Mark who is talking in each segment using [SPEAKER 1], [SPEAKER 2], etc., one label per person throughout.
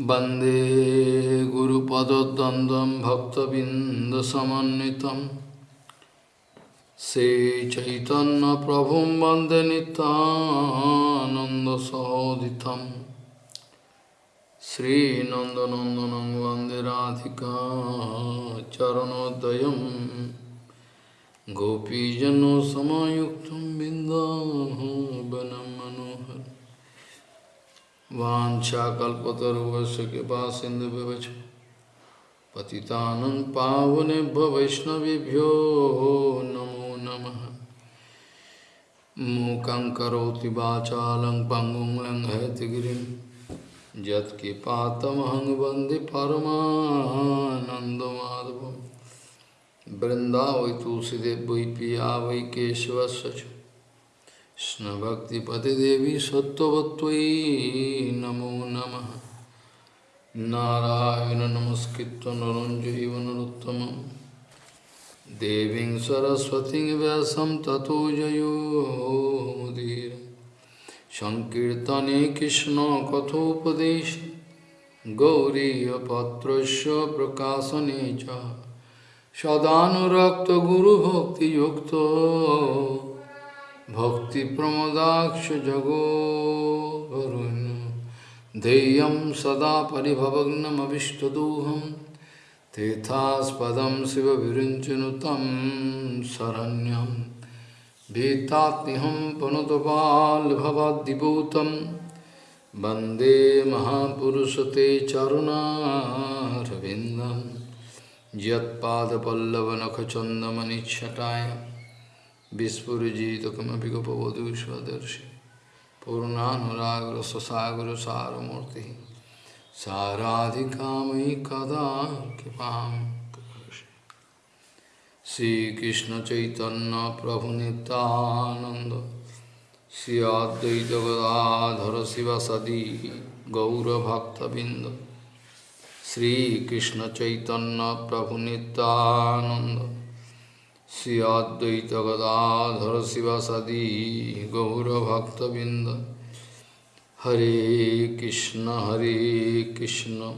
[SPEAKER 1] वंदे गुरुपदद्वन्द्वं भक्तबिन्दसमन्वितं। श्रीचैतन्यप्रभुं वंदे नितानन्दसहोदितं श्रीनन्दनन्दनं वंदे राधिका चरणोदयं। गोपीजनसमायुक्तं बिन्दावनं वाञ्छाकल्पतरुवस्य कृपा सिन्धुव्यवच पतितानं पावनेभ्यो वैष्णवेभ्यो नमो नमः। मूकं करोति वाचालं पङ्गुं लङ्घयतिगिरिं यत्किपातमहं वंदे परमानन्दमाधवं वृन्दावै तुलसीदेव वै पिया वै केशवस्य च। Krishna Bhakti Pate Devi Sattvatvai Namo Namaha. Narayana Namaskritta Naranjayiva Naruttamam Deving Saraswati Vyasam Tato Jayo Mudira Sankirtane Krishna Kathopadesh Gauriya Patrasya Prakasanecha Sadhanurakta Guru Bhakti Yukta. भक्तिप्रमदाक्ष जगोरुन् ध्येयं सदा परिभवग्नमभिष्टदोहं तीर्थास्पदं शिवविरिञ्चनुतं शरण्यं। भीतात्म्यहं पुनतपाल्भवद्दिभूतं वंदे महापुरुषते चरुणारविन्दं। यत्पादपल्लवनखचन्दमनिच्छटाय। বিস্ফুরজিতকমপি গপবধূ স্বদর্শী পূর্ণানুরাগ্র সসাগর সারমূর্তি সারাধিকাময়ী কদা কৃপাম শ্রীকৃষ্ণ চৈতন্য প্রভু নিত্যানন্দ শ্রী অদ্বৈত গদাধর শিবাসদি গৌরভক্তবৃন্দ শ্রীকৃষ্ণ চৈতন্য প্রভু Nityananda Sri Advaita Gadadhara Sivasadi Gaura Bhakta Binda Hare Krishna Hare Krishna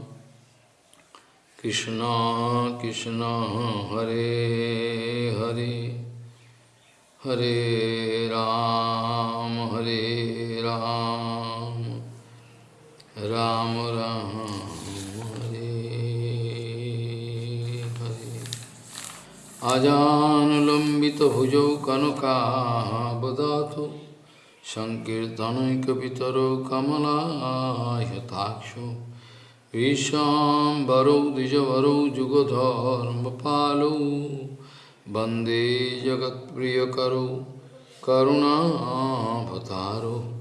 [SPEAKER 1] Krishna Krishna Hare Hare Hare Ram Hare Ram Ram Ram अजानुलम्बितभुजौ कनकाबदातु सङ्कीर्तनैकपितरो कमलायताक्षो। विशाम्बरौ द्विजवरौ, जुगधर्मपालौ। वंदे जगत्प्रियकरौ करुणाभतारो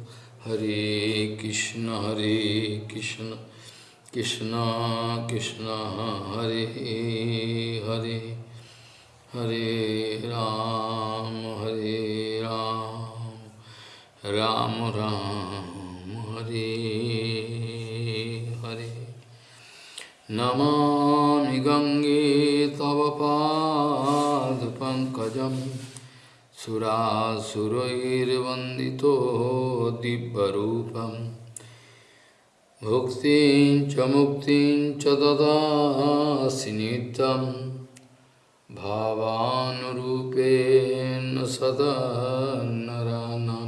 [SPEAKER 1] हरे कृष्ण हरे कृष्ण कृष्ण कृष्ण, हरे हरे। हरे राम हरे राम राम राम, हरे हरे। नमामि गङ्गे तव पादपङ्कजं सुरासुरैर्वन्दितो दिव्यरूपम् भुक्तिं च मुक्तिं च ददासि नित्यम्। भावानुरूपेण सदा नरानां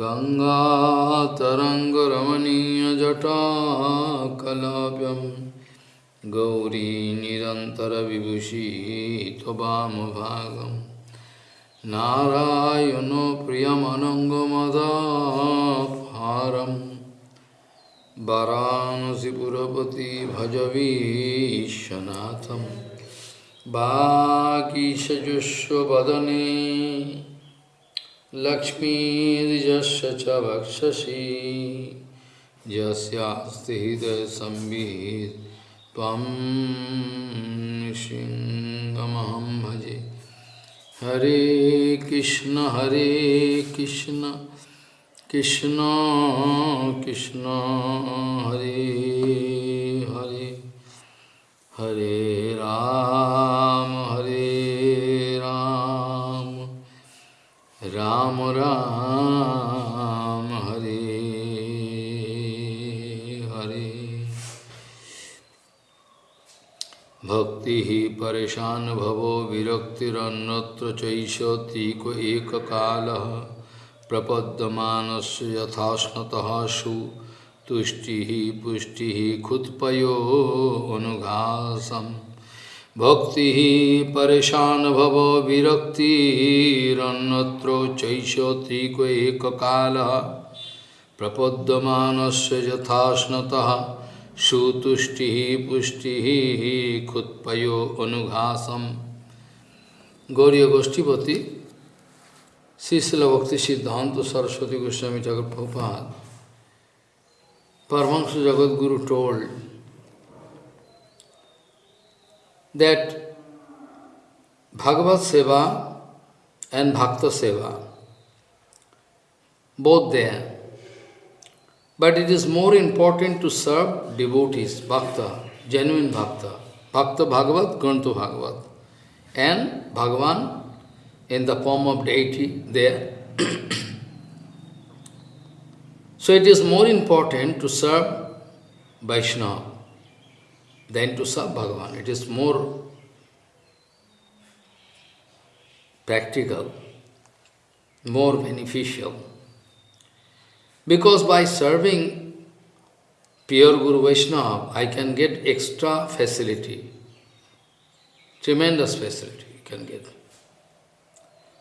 [SPEAKER 1] गङ्गातरङ्गरमणीयजटाकलाप्यं गौरी निरन्तरविभूषी त्ववामभागं नारायणो प्रियमनङ्गमदाहारं वरानसिपुरपति भजवीशनाथम् वागीशजुष्वदने लक्ष्मीर्यस्य च त्वं सिंहमहं भजे। हरे कृष्ण हरे Krishna Krishna Krishna Hare Hare. Hare Ram, Hare Ram, Ram Ram, Hare Hare. Bhakti hi parishan bhavo viraktirannatra chaisya tiko ekakalaha prapaddamanas yathasnataha su तुष्टि पुष्टि खुत्पयो अनुघासम। भक्ति परेशान भव विरक्तिरन्यत्र चैषतीक एक काल प्रपद्यमानस्य यथाश्नतः सुतुष्टि पुष्टि खुत्पयो अनुघासम। गौरी गोष्ठीपति शिशिल भक्ति सिद्धांत Saraswati Goswami Thakur Prabhupada Paramahansa Jagat Guru told that Bhagavad Seva and Bhakta Seva, both there, but it is more important to serve devotees, bhakta, genuine bhakta, bhakta Bhagavat, Granto Bhagavat, and Bhagavan in the form of deity there. so it is more important to serve Vaishnava than to serve Bhagavan. It is more practical, more beneficial. Because by serving pure Guru Vaishnava, I can get extra facility, tremendous facility you can get.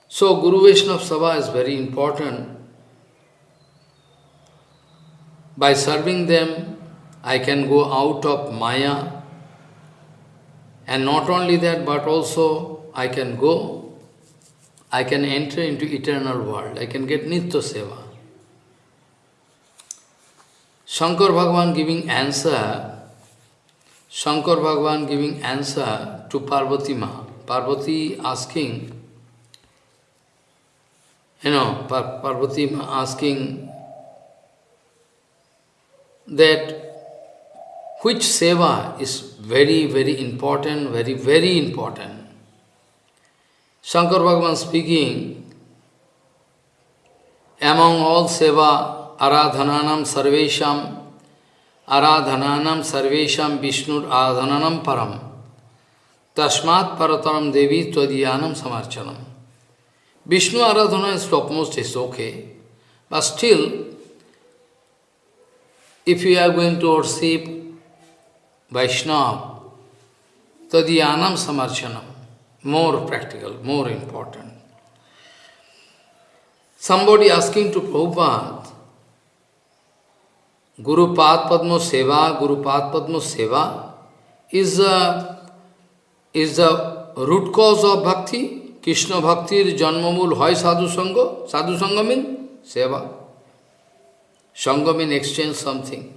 [SPEAKER 1] So Guru Vaishnava Sabha is very important. By serving them, I can go out of Maya, and not only that, but also I can go, I can enter into eternal world, I can get Nitya Seva. Shankar Bhagavan giving answer, Shankar Bhagavan giving answer to Parvati Ma. Parvati asking, you know, Par Parvati asking that which seva is very, very important, very, very important. Shankar Bhagavan speaking, among all seva, aradhananam sarvesham aradhananam sarvesham vishnur aradhananam param tasmat parataram devi tvadiyanam samarchanam Vishnu aradhana is topmost is okay, but still, if you are going to worship Vaishnava, tadiyanam samarchanam, more practical, more important. Somebody asking to Prabhupada, Guru Pad Padma Seva, Guru Pad Padma Seva is is the root cause of bhakti. Krishna Bhaktir Janmamul Hoy Sadhu Sangha. Sadhu Sangha means Seva. Sangha means exchange something.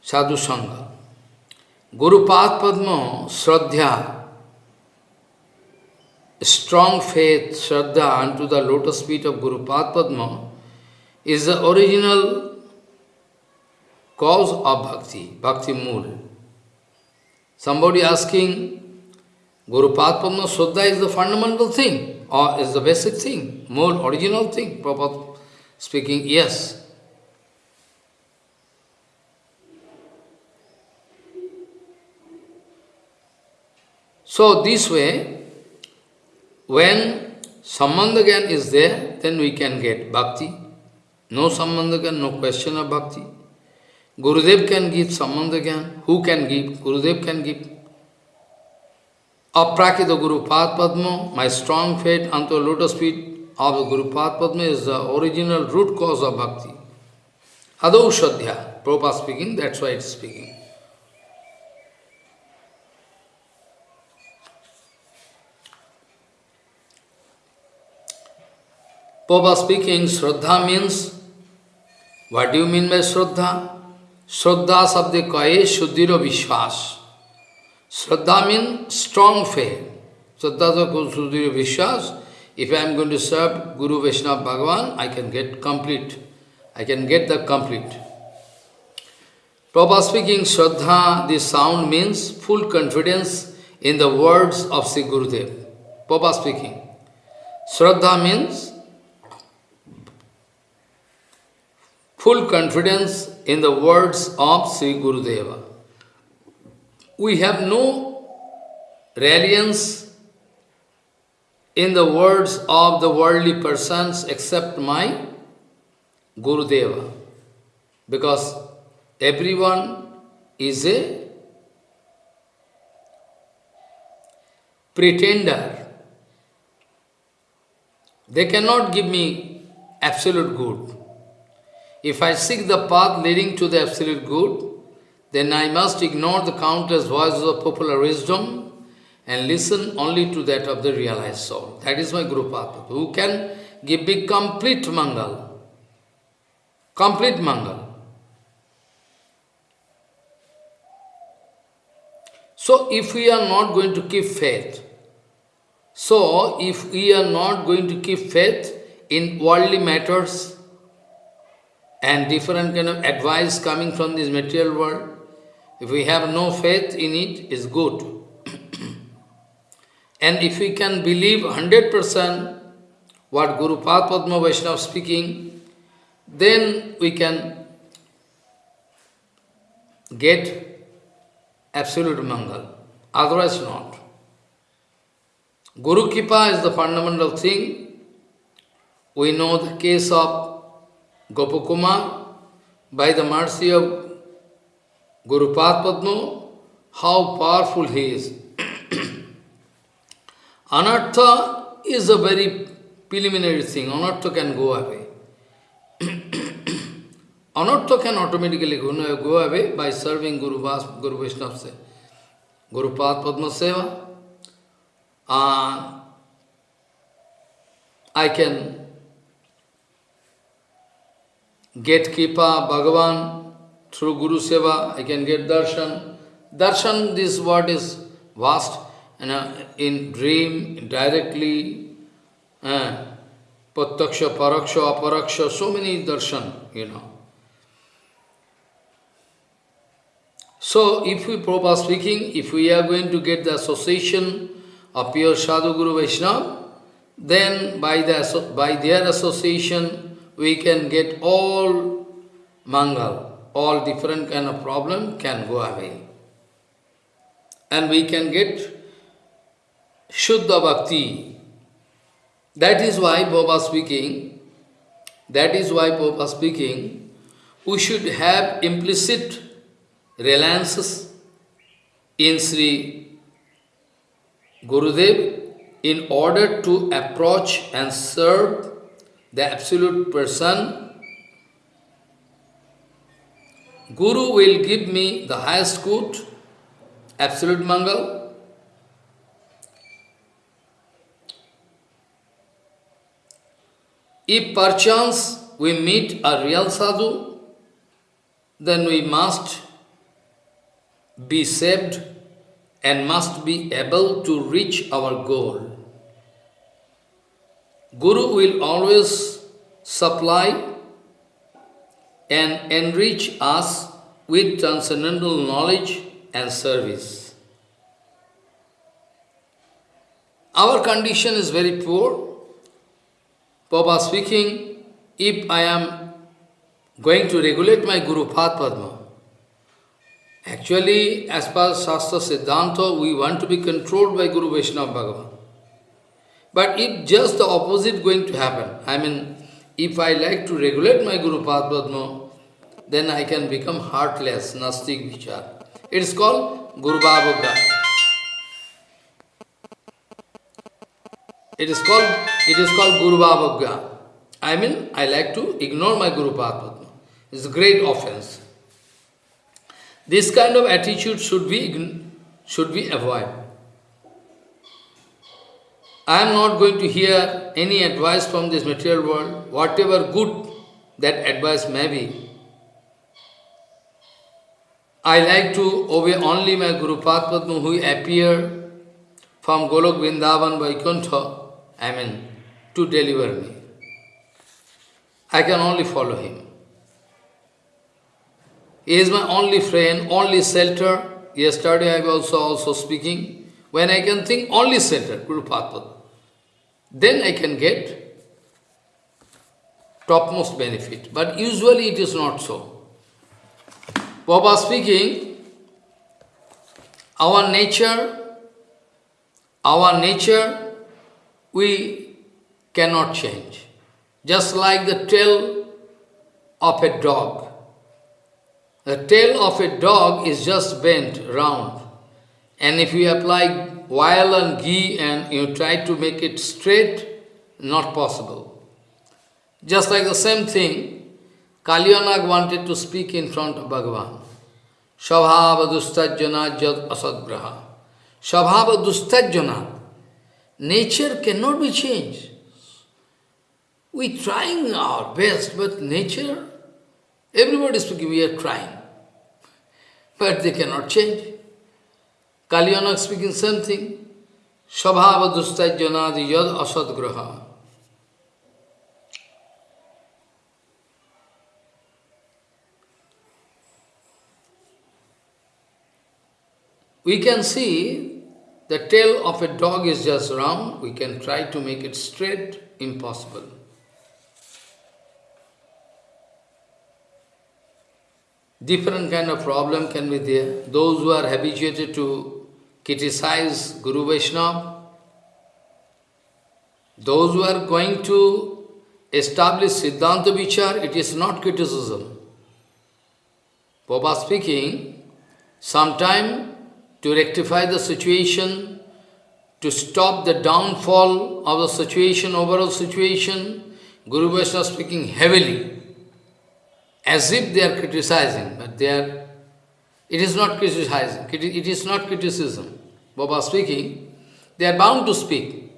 [SPEAKER 1] Sadhu Sangha. Guru Pad Padma Shraddha, strong faith, Shraddha unto the lotus feet of Guru Pad Padma is the original cause of bhakti, bhakti mool. Somebody asking, Guru Padma Suddha is the fundamental thing, or is the basic thing, more original thing? Prabhupada speaking, yes. So this way, when Sambandhagyan is there, then we can get bhakti. No Sambandhagyan, no question of bhakti. Gurudev can give Sambandhagyan. Who can give? Gurudev can give. Aprakita Guru Pad Padma, my strong faith unto lotus feet of Guru Pad Padma is the original root cause of bhakti. Adau Shadhya, Prabhupada speaking, that's why it's speaking. Prabhupada speaking, Shraddha means, what do you mean by Shraddha? Shraddha sabde kaye shuddhira vishwas. Shraddha means strong faith. Shraddha shuddhira vishwas. If I am going to serve Guru Vaishnava Bhagavan, I can get complete. I can get the complete. Prabhupada speaking, Shraddha, this sound means full confidence in the words of Sri Gurudev. Prabhupada speaking. Shraddha means full confidence in the words of Sri Gurudeva. we have no reliance in the words of the worldly persons except my Guru Deva. Because everyone is a pretender. They cannot give me absolute good. If I seek the path leading to the absolute good, then I must ignore the countless voices of popular wisdom and listen only to that of the realized soul. That is my Guru Papa, who can give me complete Mangal. Complete Mangal. So if we are not going to keep faith, so if we are not going to keep faith in worldly matters and different kind of advice coming from this material world, if we have no faith in it, is good. And if we can believe 100% what Guru Padma Vaishnava is speaking, then we can get absolute Mangal. Otherwise not. Guru Kripa is the fundamental thing. We know the case of Gopakumar by the mercy of Guru Padma, how powerful he is. Anartha is a very preliminary thing. Anartha can go away. Anartha can automatically go, go away by serving Guru, Vas, Guru Vaishnava, Guru Padma Seva. Uh, I can get Kripa, Bhagavan, through Guru Seva, I can get darshan. Darshan, this word is vast. You know, in dream, directly, uh, Pattaksha, Paraksha, Aparaksha, so many darshan, you know. So, if we, Prabhupada speaking, if we are going to get the association of pure Sadhu Guru Vaishnava, then by, the, by their association, we can get all Mangal all different kind of problem can go away. And we can get Shuddha Bhakti. That is why Baba speaking, that is why Baba speaking, we should have implicit reliances in Sri Gurudev in order to approach and serve the absolute person Guru will give me the highest good, absolute Mangal. If perchance we meet a real sadhu, then we must be saved and must be able to reach our goal. Guru will always supply and enrich us with transcendental knowledge and service. Our condition is very poor. Papa speaking, if I am going to regulate my Guru Pad Padma, actually, as per Shastra Siddhanta, we want to be controlled by Guru Vaishnava Bhagavan. But if just the opposite going to happen, I mean, if I like to regulate my Guru Pad Padma, then I can become heartless, Nastik Vichar. It is called Guru Bhavagga. It is called it is called Guru Bhavagga. I mean, I like to ignore my Guru Padma. It's a great offense. This kind of attitude should be should be avoided. I am not going to hear any advice from this material world, whatever good that advice may be. I like to obey only my Guru Padma who appeared from Golok Vrindavan Vaikuntha, I mean, to deliver me. I can only follow him. He is my only friend, only shelter. Yesterday I was also, also speaking. When I can think only shelter, Guru Padma then I can get topmost benefit. But usually it is not so. Baba speaking, Our nature, our nature, we cannot change. Just like the tail of a dog. The tail of a dog is just bent round. And if you apply oil and ghee and you try to make it straight, not possible. Just like the same thing, Kalyanag wanted to speak in front of Bhagavan. Shabhava dustajjana jad asadgraha. Shabhava dustajjana. Nature cannot be changed. We trying our best, but nature, everybody is speaking, we are trying. But they cannot change. Kalyanag speaking same thing. Shabhava dustajjanadi yad asadgraha. We can see the tail of a dog is just round, we can try to make it straight, impossible. Different kind of problem can be there. Those who are habituated to criticize Guru Vaishnava, those who are going to establish Siddhanta Vichar, it is not criticism. Papa speaking, sometime to rectify the situation, to stop the downfall of the situation, overall situation, Guru Vaishnava speaking heavily, as if they are criticizing, but they are, it is not criticizing, it is not criticism. Baba speaking, they are bound to speak.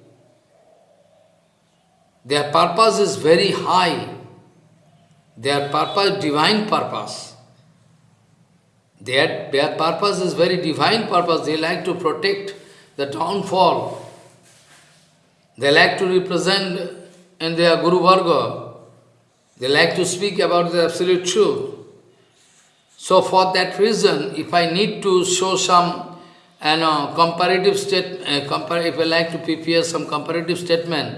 [SPEAKER 1] Their purpose is very high. Their purpose, divine purpose. Their, their purpose is very divine purpose. They like to protect the downfall. They like to represent in their Guru Varga. They like to speak about the absolute truth. So for that reason, if I need to show some you know, comparative state, uh, compar if I like to prepare some comparative statement,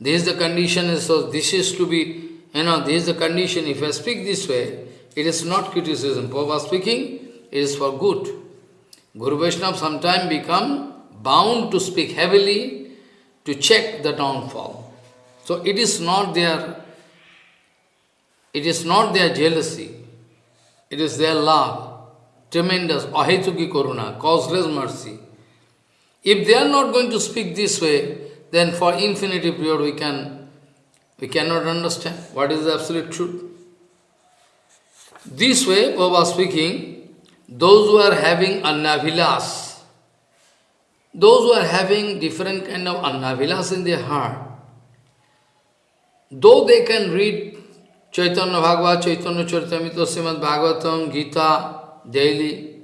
[SPEAKER 1] this is the condition, so this is to be, you know, this is the condition. If I speak this way, it is not criticism. Prabhupada speaking, it is for good. Guru Vaishnava sometimes become bound to speak heavily to check the downfall. So it is not their, it is not their jealousy, it is their love, tremendous, ahetuki karuna, causeless mercy. If they are not going to speak this way, then for infinity period we can we cannot understand what is the absolute truth. This way, Baba speaking, those who are having annavilas, those who are having different kind of annavilas in their heart, though they can read Chaitanya Bhagavat, Chaitanya Charitamrita, Srimad Bhagavatam, Gita daily,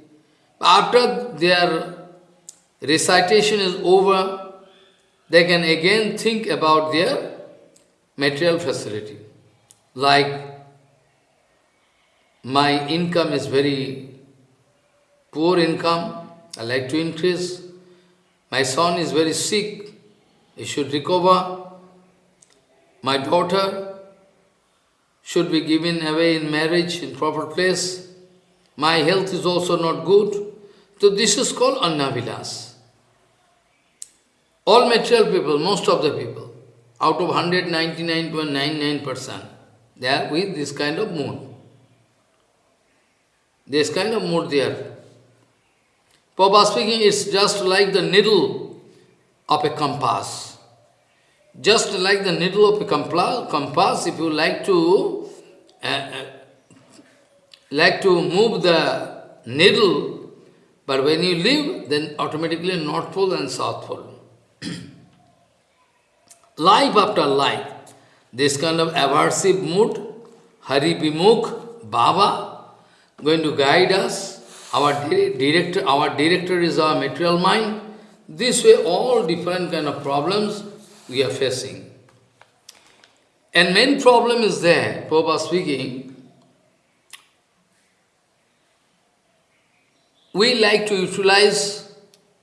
[SPEAKER 1] after their recitation is over, they can again think about their material facility. Like my income is very poor income, I like to increase. My son is very sick, he should recover. My daughter should be given away in marriage in proper place. My health is also not good. So this is called annavilas. All material people, most of the people, out of 199.99%, they are with this kind of mood. This kind of mood there. Papa speaking, it's just like the needle of a compass. Just like the needle of a compass, if you like to uh, uh, like to move the needle, but when you leave, then automatically North Pole and South Pole. life after life, this kind of aversive mood, Hari Bimukh, Baba, going to guide us. Our director, our director is our material mind. This way, all different kind of problems we are facing. And main problem is there, Prabhupada speaking, we like to utilize,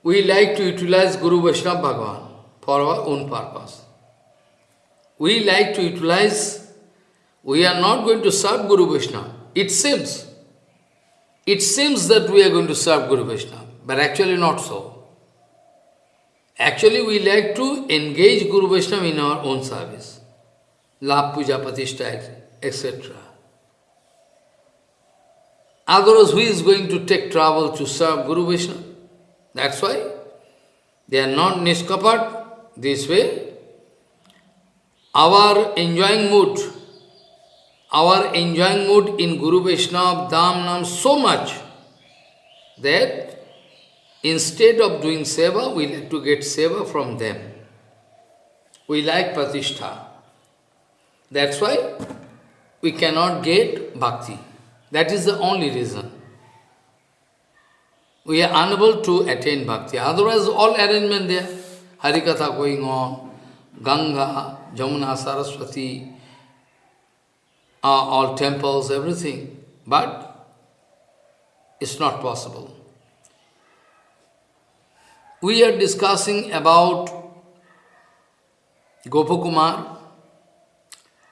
[SPEAKER 1] we like to utilize Guru Vaishnava Bhagavan for our own purpose. We like to utilize, we are not going to serve Guru Vaishnava. It seems it seems that we are going to serve Guru Vaishnava. but actually not so. Actually, we like to engage Guru Vaishnava in our own service. Lab Puja Patishta, etc. Otherwise, who is going to take trouble to serve Guru Vaishnava? That's why they are not niskapat this way. Our enjoying mood, our enjoying mood in Guru Vaishnava, Dham, Nam so much that instead of doing seva, we like to get seva from them. We like pratishtha. That's why we cannot get bhakti. That is the only reason. We are unable to attain bhakti. Otherwise, all arrangement there. Harikatha going on, Ganga, Jamuna, Saraswati, uh, all temples, everything. But it's not possible. We are discussing about Gopakumar.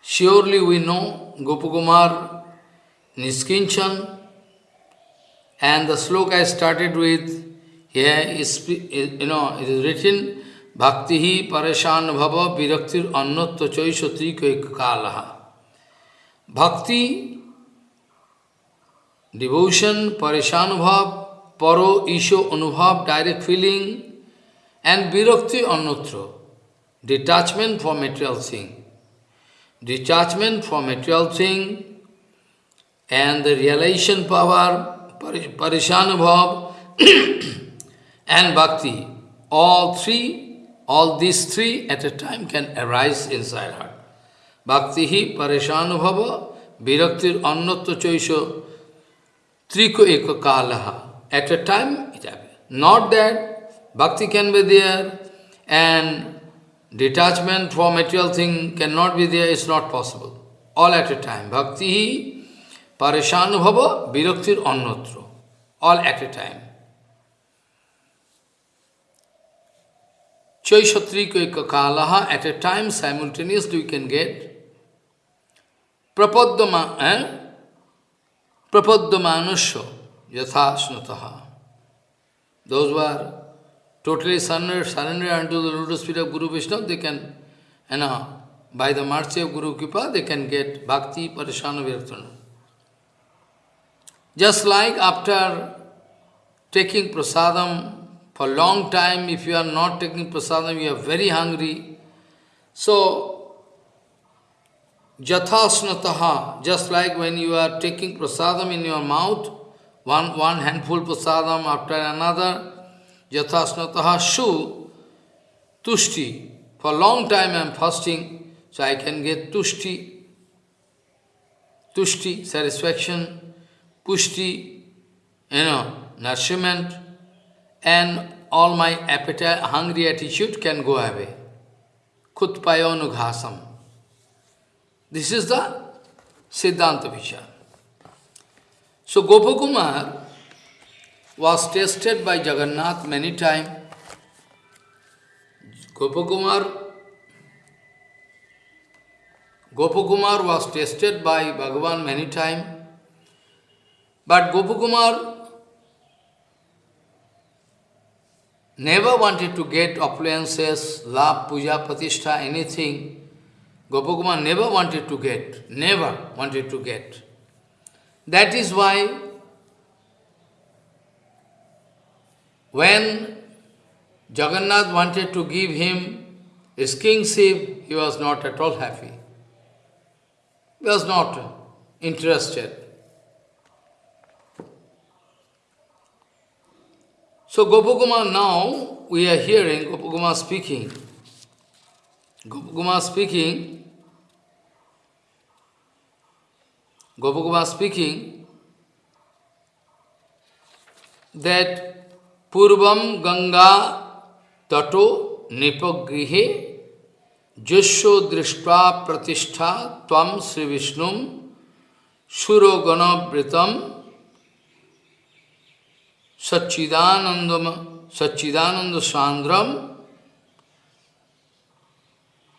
[SPEAKER 1] Surely we know Gopakumar Niskinchan. And the sloka I started with, here is, you know, it is written, Bhakti Pareshan Bhava Viraktir Annatva Chaishatri Kalaha. Bhakti, devotion, Pareshanubhav, Paro, Isho, Anubhav, direct feeling, and Virakti Annatra, detachment from material thing. Detachment from material thing, and the realization power, Parishanubhav, and Bhakti, all three, all these three at a time can arise inside her. Bhakti hi Parishanubhava, Viraktir Annatva Choisho, Triko Eka Kalaha. At a time it happens. Not that Bhakti can be there and detachment from material thing cannot be there, it's not possible. All at a time. Bhakti Parishanubhava, Viraktir Annatra, all at a time. Chaishatrika Kalaha, at a time simultaneously we can get प्रपद्यमा प्रपद्यमानुष्य यथा स्नता those are totally surrender surrender to the lotus feet of guru Vishnu they can है ना by the March of गुरु कृपा they can get भक्ति परेशान व्यक्त just like after taking prasadam for long time if you are not taking prasadam you are very hungry so jathasnataha, just like when you are taking prasadam in your mouth, one, one handful prasadam after another, jathasnataha shu, tushti. For a long time I am fasting, so I can get tushti, tushti, satisfaction pushti, you know, nourishment, and all my appetite, hungry attitude can go away. Kutpayonughasam. This is the Siddhanta Vichar. So Gopakumar was tested by Jagannath many times. Gopakumar Gopakumar was tested by Bhagavan many times. But Gopakumar never wanted to get appliances, love, puja, pratishtha, anything. Gopakumar never wanted to get, never wanted to get. That is why when Jagannath wanted to give him his kingship, he was not at all happy. He was not interested. So Gopakumar now, we are hearing Gopakumar speaking. Gopakumar speaking, Gopakova speaking that Purvam Ganga Tato Nipagrihe Jesho Drishpa Pratishtha Tvam Sri Vishnum Surogana Pritam Satchidanandam Satchidananda Sandram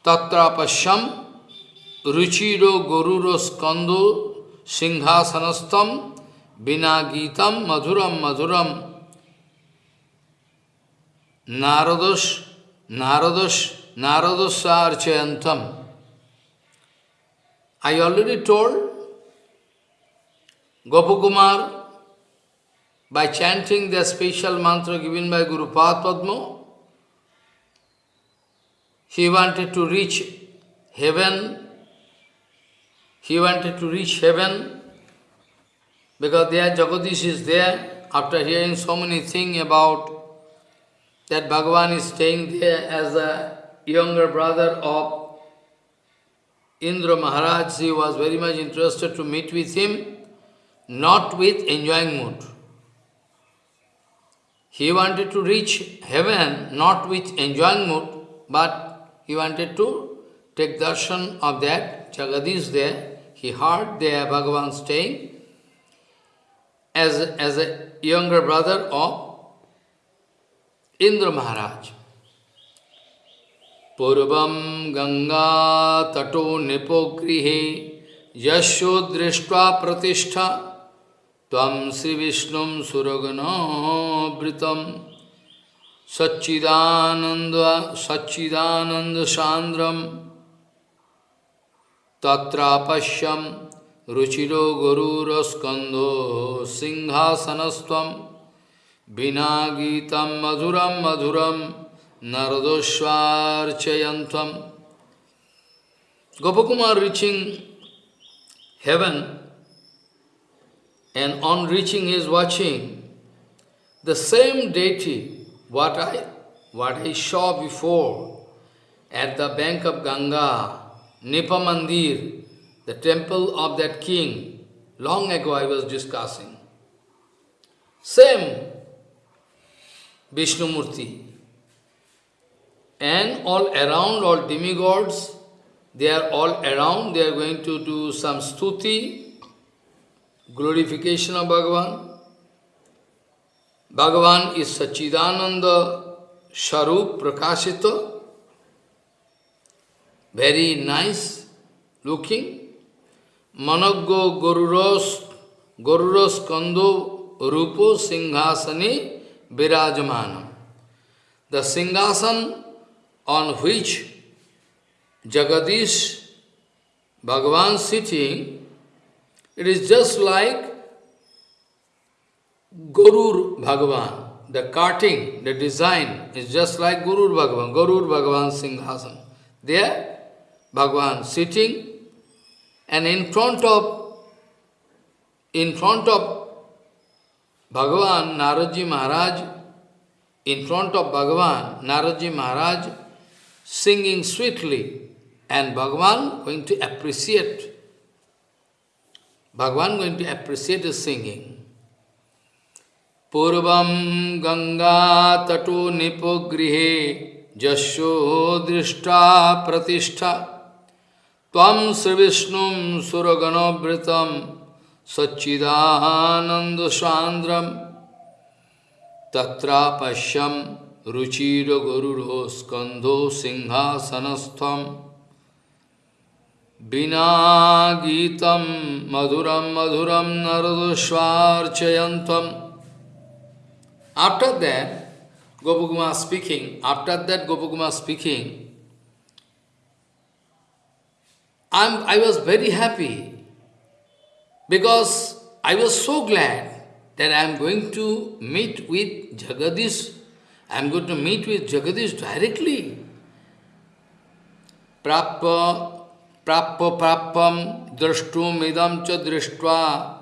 [SPEAKER 1] Tatrapasyam Ruchiro Goruro Skandu Singhasanastam Vinagitam Madhuram Madhuram Naradash Naradash Naradasarchayantam. I already told Gopakumar by chanting the special mantra given by Guru Padma, he wanted to reach heaven he wanted to reach heaven, because there Jagadish is there, after hearing so many things about that Bhagavan is staying there as a younger brother of Indra Maharaj, he was very much interested to meet with him, not with enjoying mood. He wanted to reach heaven, not with enjoying mood, but he wanted to take darshan of that. Jagadish there, he heard there Bhagavan staying as, as a younger brother of Indra Maharaj. Purvam Ganga Tato Nipogrihe Yasho Drishtva Pratishtha Tvam Sri Vishnum Suraganabritam Satchidananda Satchidananda Sandram Tatra Pashyam Ruchiro Gururaskandho Singhasanastvam Vinagitam Madhuram Madhuram Narodoshvarchayantam Gopakumar reaching heaven and on reaching his watching, the same deity, what I, what I saw before at the bank of Ganga, Nipamandir, the temple of that king, long ago I was discussing. Same Vishnumurti. And all around, all demigods, they are all around, they are going to do some stuti, glorification of Bhagavan. Bhagavan is Sachidananda Sharup Prakashita, very nice looking. Managgo Goruros, Goruros Kando Rupo Singhasani Virajamana. The Singhasan on which Jagadish Bhagavan sitting it is just like Gurur Bhagavan. The carting, the design is just like Gurur Bhagavan, Gurur Bhagavan Singhasan. There, Bhagavan sitting, and in front of, in front of Bhagavan, Naradji Maharaj, in front of Bhagavan, Naradji Maharaj singing sweetly, and Bhagavan going to appreciate Bhagavan going to appreciate the singing. Purvam Ganga Tato Nipogrihe Jasho Drishta Tvam Srivishnum Suraganabritam Sachidananda Sandram Tatra Pashyam Ruchira Gururo Skandho Singhasanastham Bina Gitam Madhuram Madhuram Naradosvarchayantam. After that, Gopakuma speaking, after that Gopakuma speaking, I'm, I was very happy because I was so glad that I am going to meet with Jagadish. I am going to meet with Jagadish directly. Prappa, prappa, prapam drashtum idam cha drishtva,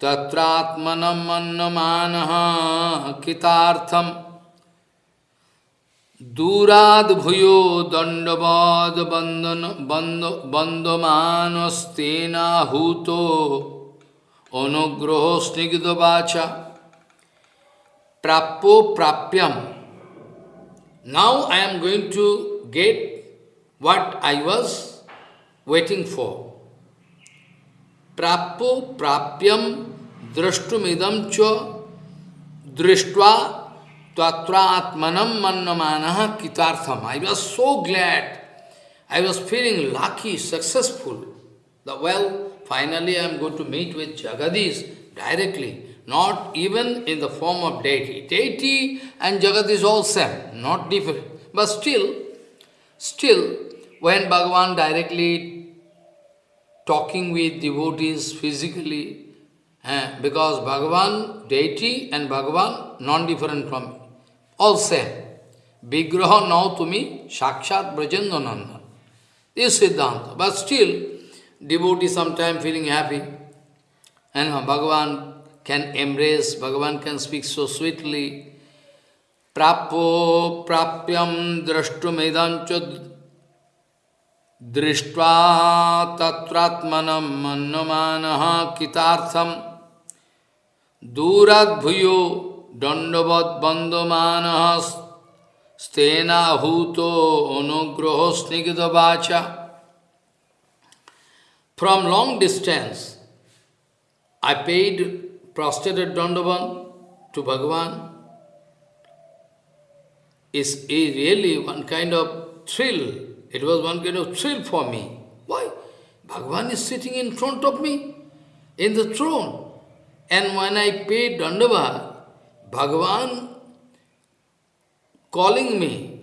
[SPEAKER 1] tatratmanam annamanaha, kitartham. दूराद भूयो दंडवाद बंदन बंद बंदमानस्तेनाहूतो अनुग्रह स्निग्धवाचा प्राप्यो प्राप्यम now I am going to get what I was waiting for. Prapo prapyam drashtumidam cha drishtva tatra atmanam mannamanaha kitartham. I was so glad. I was feeling lucky, successful. That well, finally I am going to meet with Jagadish directly. not even in the form of deity. Deity and Jagat is all same, not different. But still, still, when Bhagavan directly talking with devotees physically, eh, because Bhagavan, deity and Bhagavan, non-different from all same. Vigraha now to me, Sakshat Brajendananda. This Siddhanta. But still, devotee sometimes feeling happy. And Bhagavan can embrace, Bhagavan can speak so sweetly. Prapo prapyam drashtumedancha दृष्ट्वा तत्रात्मनम मन्यमान कितार्थम दूराद्भूयो From long distance, I paid prostrate dandavan to Bhagavan. Is really one kind of thrill. It was one kind of thrill for me. Why? Bhagavan is sitting in front of me, in the throne. And when I paid Dandava, Bhagavan calling me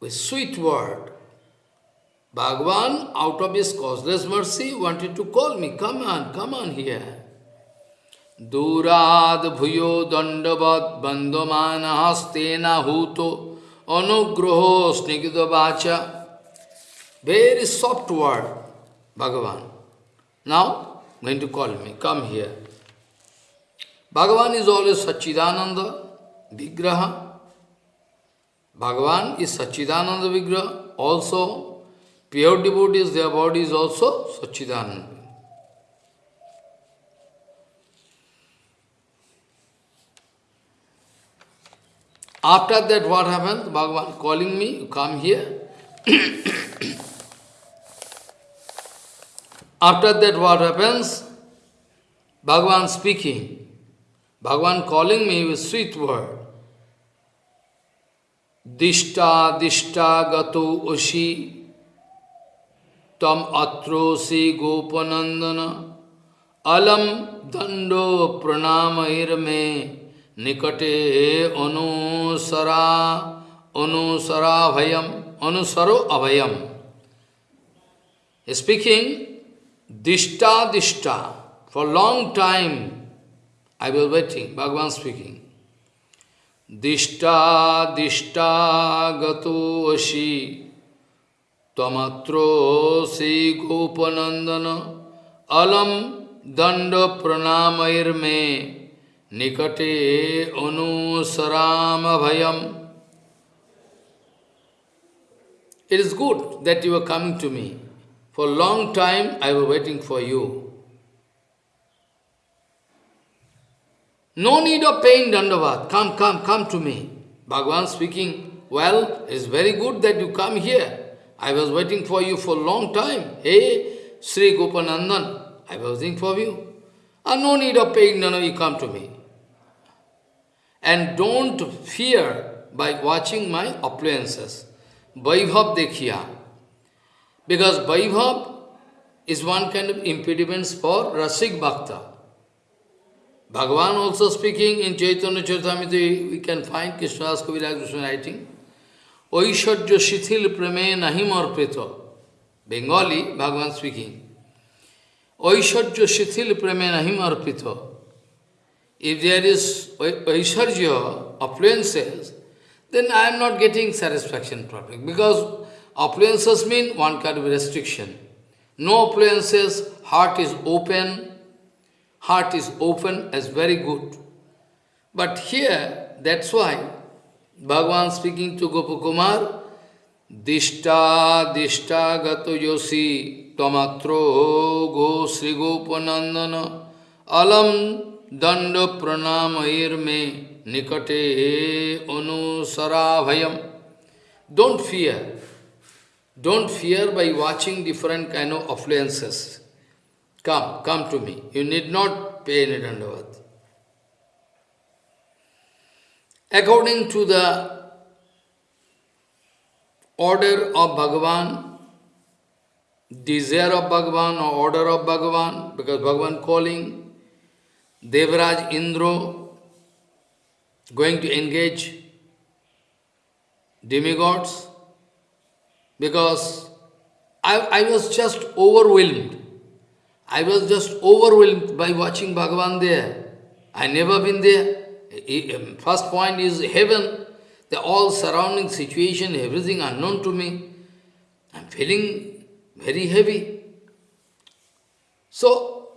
[SPEAKER 1] with sweet word, Bhagavan, out of his causeless mercy, wanted to call me, come on, come on here. Durad bhuyo dandavad bandhamana hastena huto anugraho snigidha vacha. Very soft word, Bhagavan. Now, going to call me, come here. Bhagavan is always Sachidananda, Vigraha. Bhagavan is Sachidananda Vigraha, also Pure devotees, their body is also Sachidananda. After that, what happens? Bhagavan calling me, you come here. After that, what happens? Bhagavan speaking. Bhagavan calling me with sweet word. Dishta, dishta, gato, oshi, tam atrosi, gopanandana, alam, dando, pranamairme, nikate, anusara, anusara bhayam, anusaro abhayam. Speaking, dishta, dishta, for long time, I was waiting, Bhagavan speaking. Dishta dishta gato ashi tamatro si gopanandana alam danda pranamair me nikate anusarama bhayam. It is good that you are coming to me. For a long time I was waiting for you. No need of paying dandavat. Come, come, come to me. Bhagavan speaking, well, it's very good that you come here. I was waiting for you for a long time. Hey, Sri Gopanandan, I was waiting for you. And no need of paying, no, you come to me. And don't fear by watching my appliances. Vaibhav Dekhiya. Because Vaibhav is one kind of impediment for Rasik Bhakta. Bhagavan also speaking in Chaitanya Charitamrita, we can find Krishna's Kaviraj Krishna writing, Oishajya Shithil Prame Nahim Arpita. Bengali, Bhagavan speaking. Oishajya Shithil Prame Nahim Arpita. If there is Oishajya, affluences, then I am not getting satisfaction properly. Because affluences mean one kind of restriction. No affluences, heart is open, heart is open as very good. But here, that's why Bhagavan speaking to Gopakumar, Dishta, Dishta Gato Yosi, Tomatro Go Sri Gopanandana, Alam Danda Pranamayir Me, Nikate Anusarabhayam. Don't fear. Don't fear by watching different kind of affluences. Come, come to me. You need not pay any dandavat. according to the order of Bhagavan, desire of Bhagavan or order of Bhagavan, because Bhagavan calling, Devraj Indra going to engage demigods because I, I was just overwhelmed. I was just overwhelmed by watching Bhagavan there. I never been there. Um, first point is heaven, the all surrounding situation, everything unknown to me. I'm feeling very heavy. So,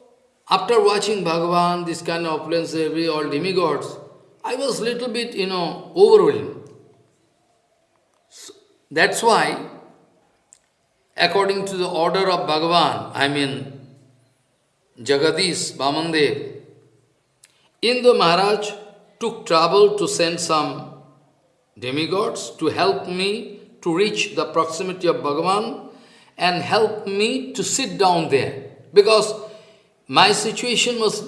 [SPEAKER 1] after watching Bhagavan, this kind of opulence, every all demigods, I was little bit, you know, overwhelmed. So, that's why, according to the order of Bhagavan, I mean, Jagadish, Vamandev, Indra Maharaj took trouble to send some demigods to help me to reach the proximity of Bhagavan and help me to sit down there. Because my situation was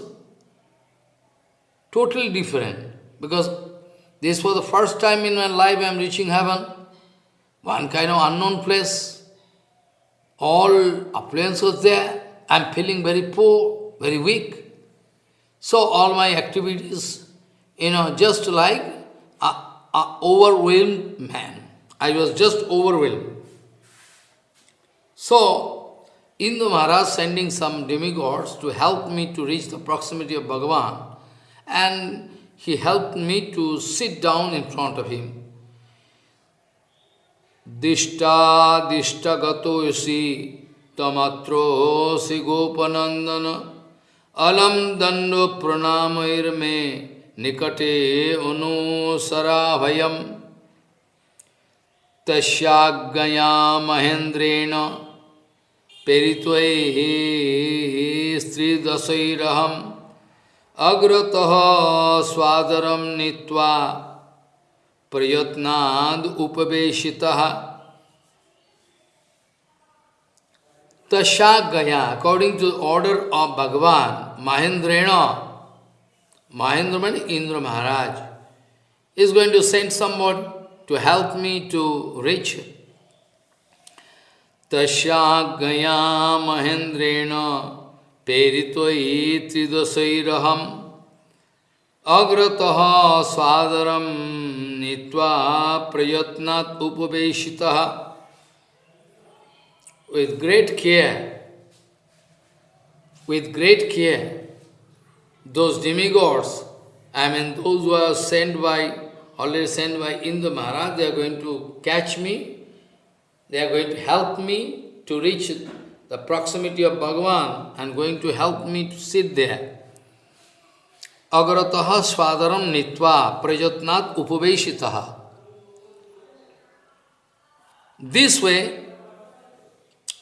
[SPEAKER 1] totally different. Because this was the first time in my life I am reaching heaven. One kind of unknown place. All affluence was there. I am feeling very poor, very weak. So all my activities, you know, just like a, a overwhelmed man. I was just overwhelmed. So, Indra Maharaj sending some demigods to help me to reach the proximity of Bhagavan and he helped me to sit down in front of him. Dishta dishta gato yasi tamatro तमत्रोसि गोपनंदन अलम दंडो प्रणामर्मे निकटे अनुसराभयम। तस्याज्ञया महेन्द्रेण पेरित्वैः स्त्रीदशैरहम्। अग्रतः स्वादरं नीत्वा प्रयत्नाद् उपवेशितः। तशा गया according to order of भगवान महेंद्रेण महेंद्र मन इंद्र महाराज is going to send someone to help me to reach tasya gaya mahendrena पेरित्वयि त्रिदशैरहम् अग्रतः स्वादरं नीत्वा प्रयत्नात् उपवेशितः with great care, with great care, those demigods, I mean those who are sent by, already sent by Indra Maharaj, they are going to catch me, they are going to help me to reach the proximity of Bhagavan and going to help me to sit there. Agarataha svadaram nitva prajatnat upaveshitaha. This way,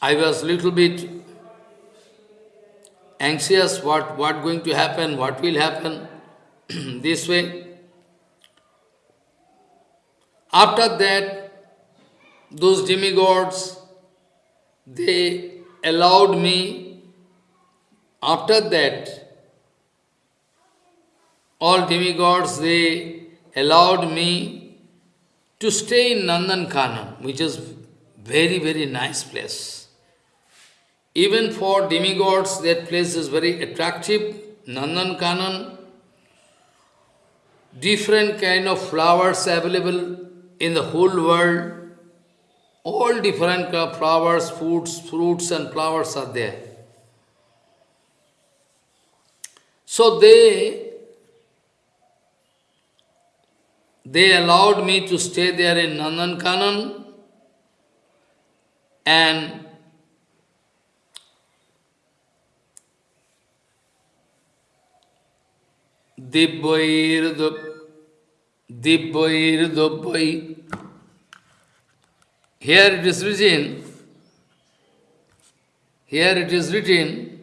[SPEAKER 1] I was little bit anxious what, what going to happen, what will happen. this way. After that, those demigods, they allowed me, after that, all demigods, they allowed me to stay in Nandan Nandankanan, which is very, very nice place. Even for demigods, that place is very attractive. Nandan Kanan, different kind of flowers available in the whole world. All different kind of flowers, foods, fruits and flowers are there. So they, they allowed me to stay there in Nandan Kanan and Dibbair Dibbair here it is written, here it is written,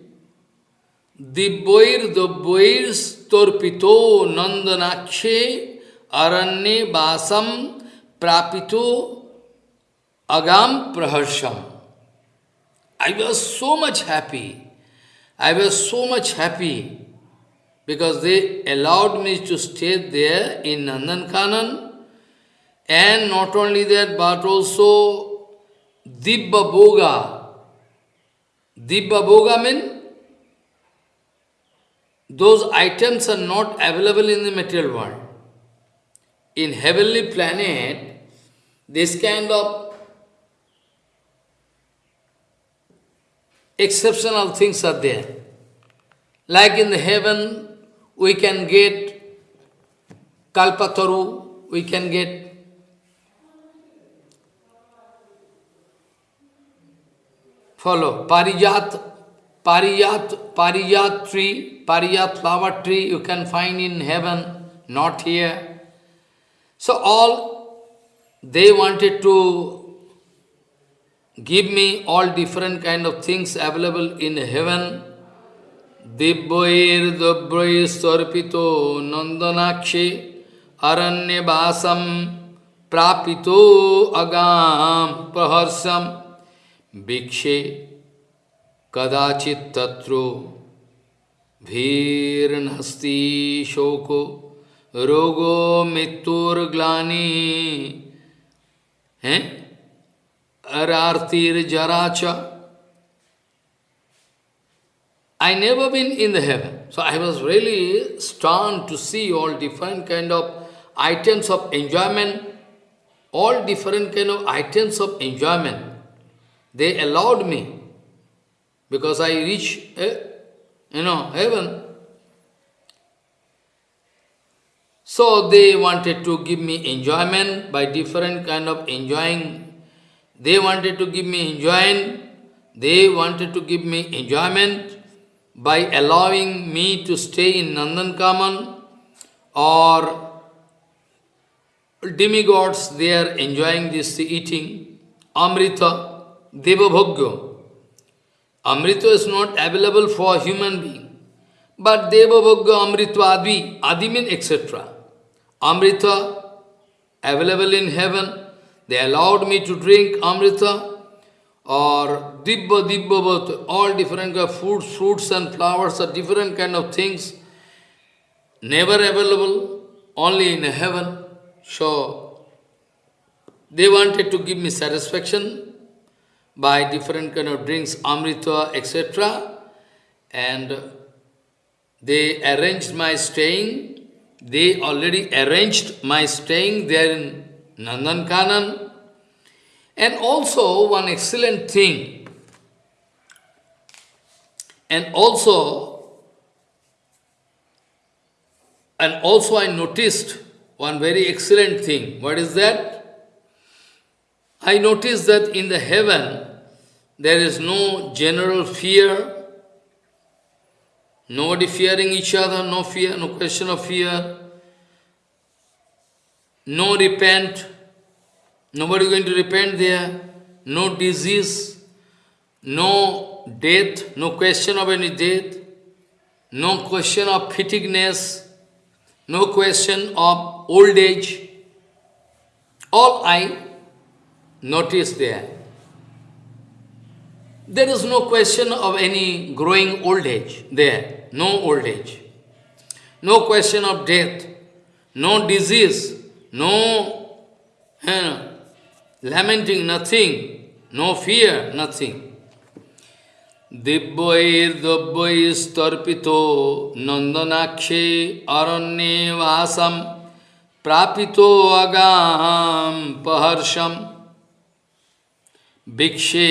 [SPEAKER 1] Dibboir Dobboir Storpito Nandanakshe Aranye Basam Prapito Agam Praharsham. I was so much happy. I was so much happy because they allowed me to stay there in Nandankanan and not only that, but also Dibba Boga. Dibba Boga means those items are not available in the material world. In heavenly planet, this kind of exceptional things are there. Like in the heaven, we can get kalpataru, we can get follow parijat Parijat, Parijat tree, Parijat flower tree you can find in heaven, not here. So all, they wanted to give me all different kind of things available in heaven. दिव्यैर दव्यैस्तर्पितो नंदनाक्षे अरण्यवासम प्रापितो अगाम प्रहर्षम भिक्षे कदाचित तत्रो भीर्नस्ति शोको रोगो मृत्युर्ग्लानी, हैं? अरार्तिर्जरा चा I never been in the heaven. So I was really stunned to see all different kind of items of enjoyment, all different kind of items of enjoyment. They allowed me because I reach, eh, you know, heaven. So they wanted to give me enjoyment by different kind of enjoying. They wanted to give me enjoyment. They wanted to give me enjoyment by allowing me to stay in Nandankanan or demigods, they are enjoying this eating, Amrita, deva Devabhogya. Amrita is not available for human being. But Deva Bhagga Amrita Adi, Adi means etc. Amrita available in heaven. They allowed me to drink Amrita or Dibba, Dibba, all different kind of fruits, fruits and flowers are different kind of things. Never available, only in heaven. So, they wanted to give me satisfaction by different kind of drinks, amrita, etc. And they arranged my staying. They already arranged my staying there in Nandankanan. And also one excellent thing. And also, and also I noticed one very excellent thing. What is that? I noticed that in the heaven, there is no general fear, nobody fearing each other, no fear, no question of fear, no repent, nobody going to repent there, no disease, no death, no question of any death, no question of fatigueness, no question of old age. All I Notice there. There is no question of any growing old age there. No old age. No question of death. No disease. No eh, lamenting, nothing. No fear, nothing. दिव्यैर्दव्यैस्तर्पितो नन्दनाक्षे अरण्ये वासं प्रापितो अगां पहर्षम् भिक्षे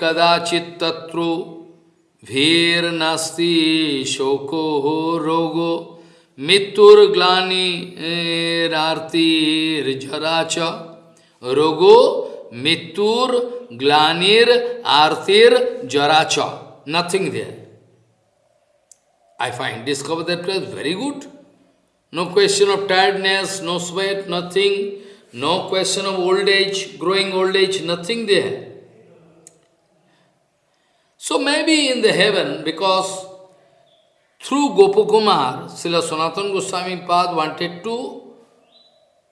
[SPEAKER 1] कदाचित तत्रो भीर नास्ति शोको रोगो मृत्युर्ग्लानी रार्तिर्जरा च रोगो मित्तूर ग्लानिर, आरतीर ज्वराच nothing there I find discover that place very good no question of tiredness no sweat nothing no question of old age growing old age nothing there so maybe in the heaven because through Gopa Kumar Shrila Sanatan Goswami pad wanted to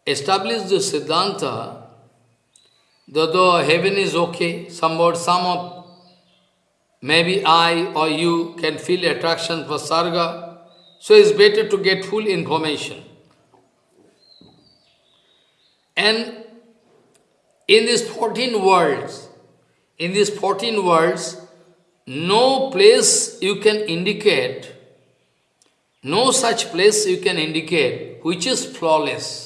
[SPEAKER 1] establish the siddhanta though heaven is okay, somewhat, some of, maybe I or you can feel attraction for Sarga, so it's better to get full information. And in these 14 worlds, in these 14 worlds, no place you can indicate no such place you can indicate which is flawless.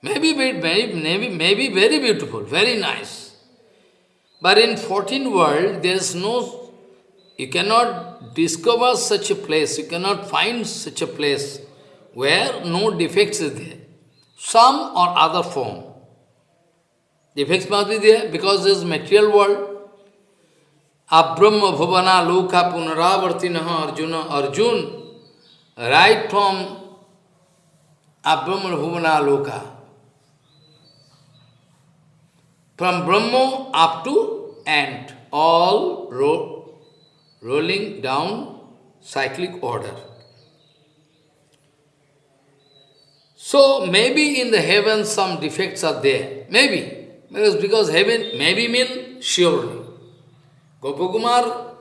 [SPEAKER 1] Maybe, maybe, maybe, maybe very beautiful, very nice. But in 14 world, there is no, you cannot discover such a place, you cannot find such a place where no defects is there. Some or other form. Defects must be there because this material world. Abrahma Bhavana Loka Punaravartinaha Arjuna Arjun, right from Abrahma Bhavana Loka. From Brahma up to Ant, all ro rolling down cyclic order. So maybe in the heaven some defects are there. Maybe. Because, because heaven, maybe mean surely. Gopakumar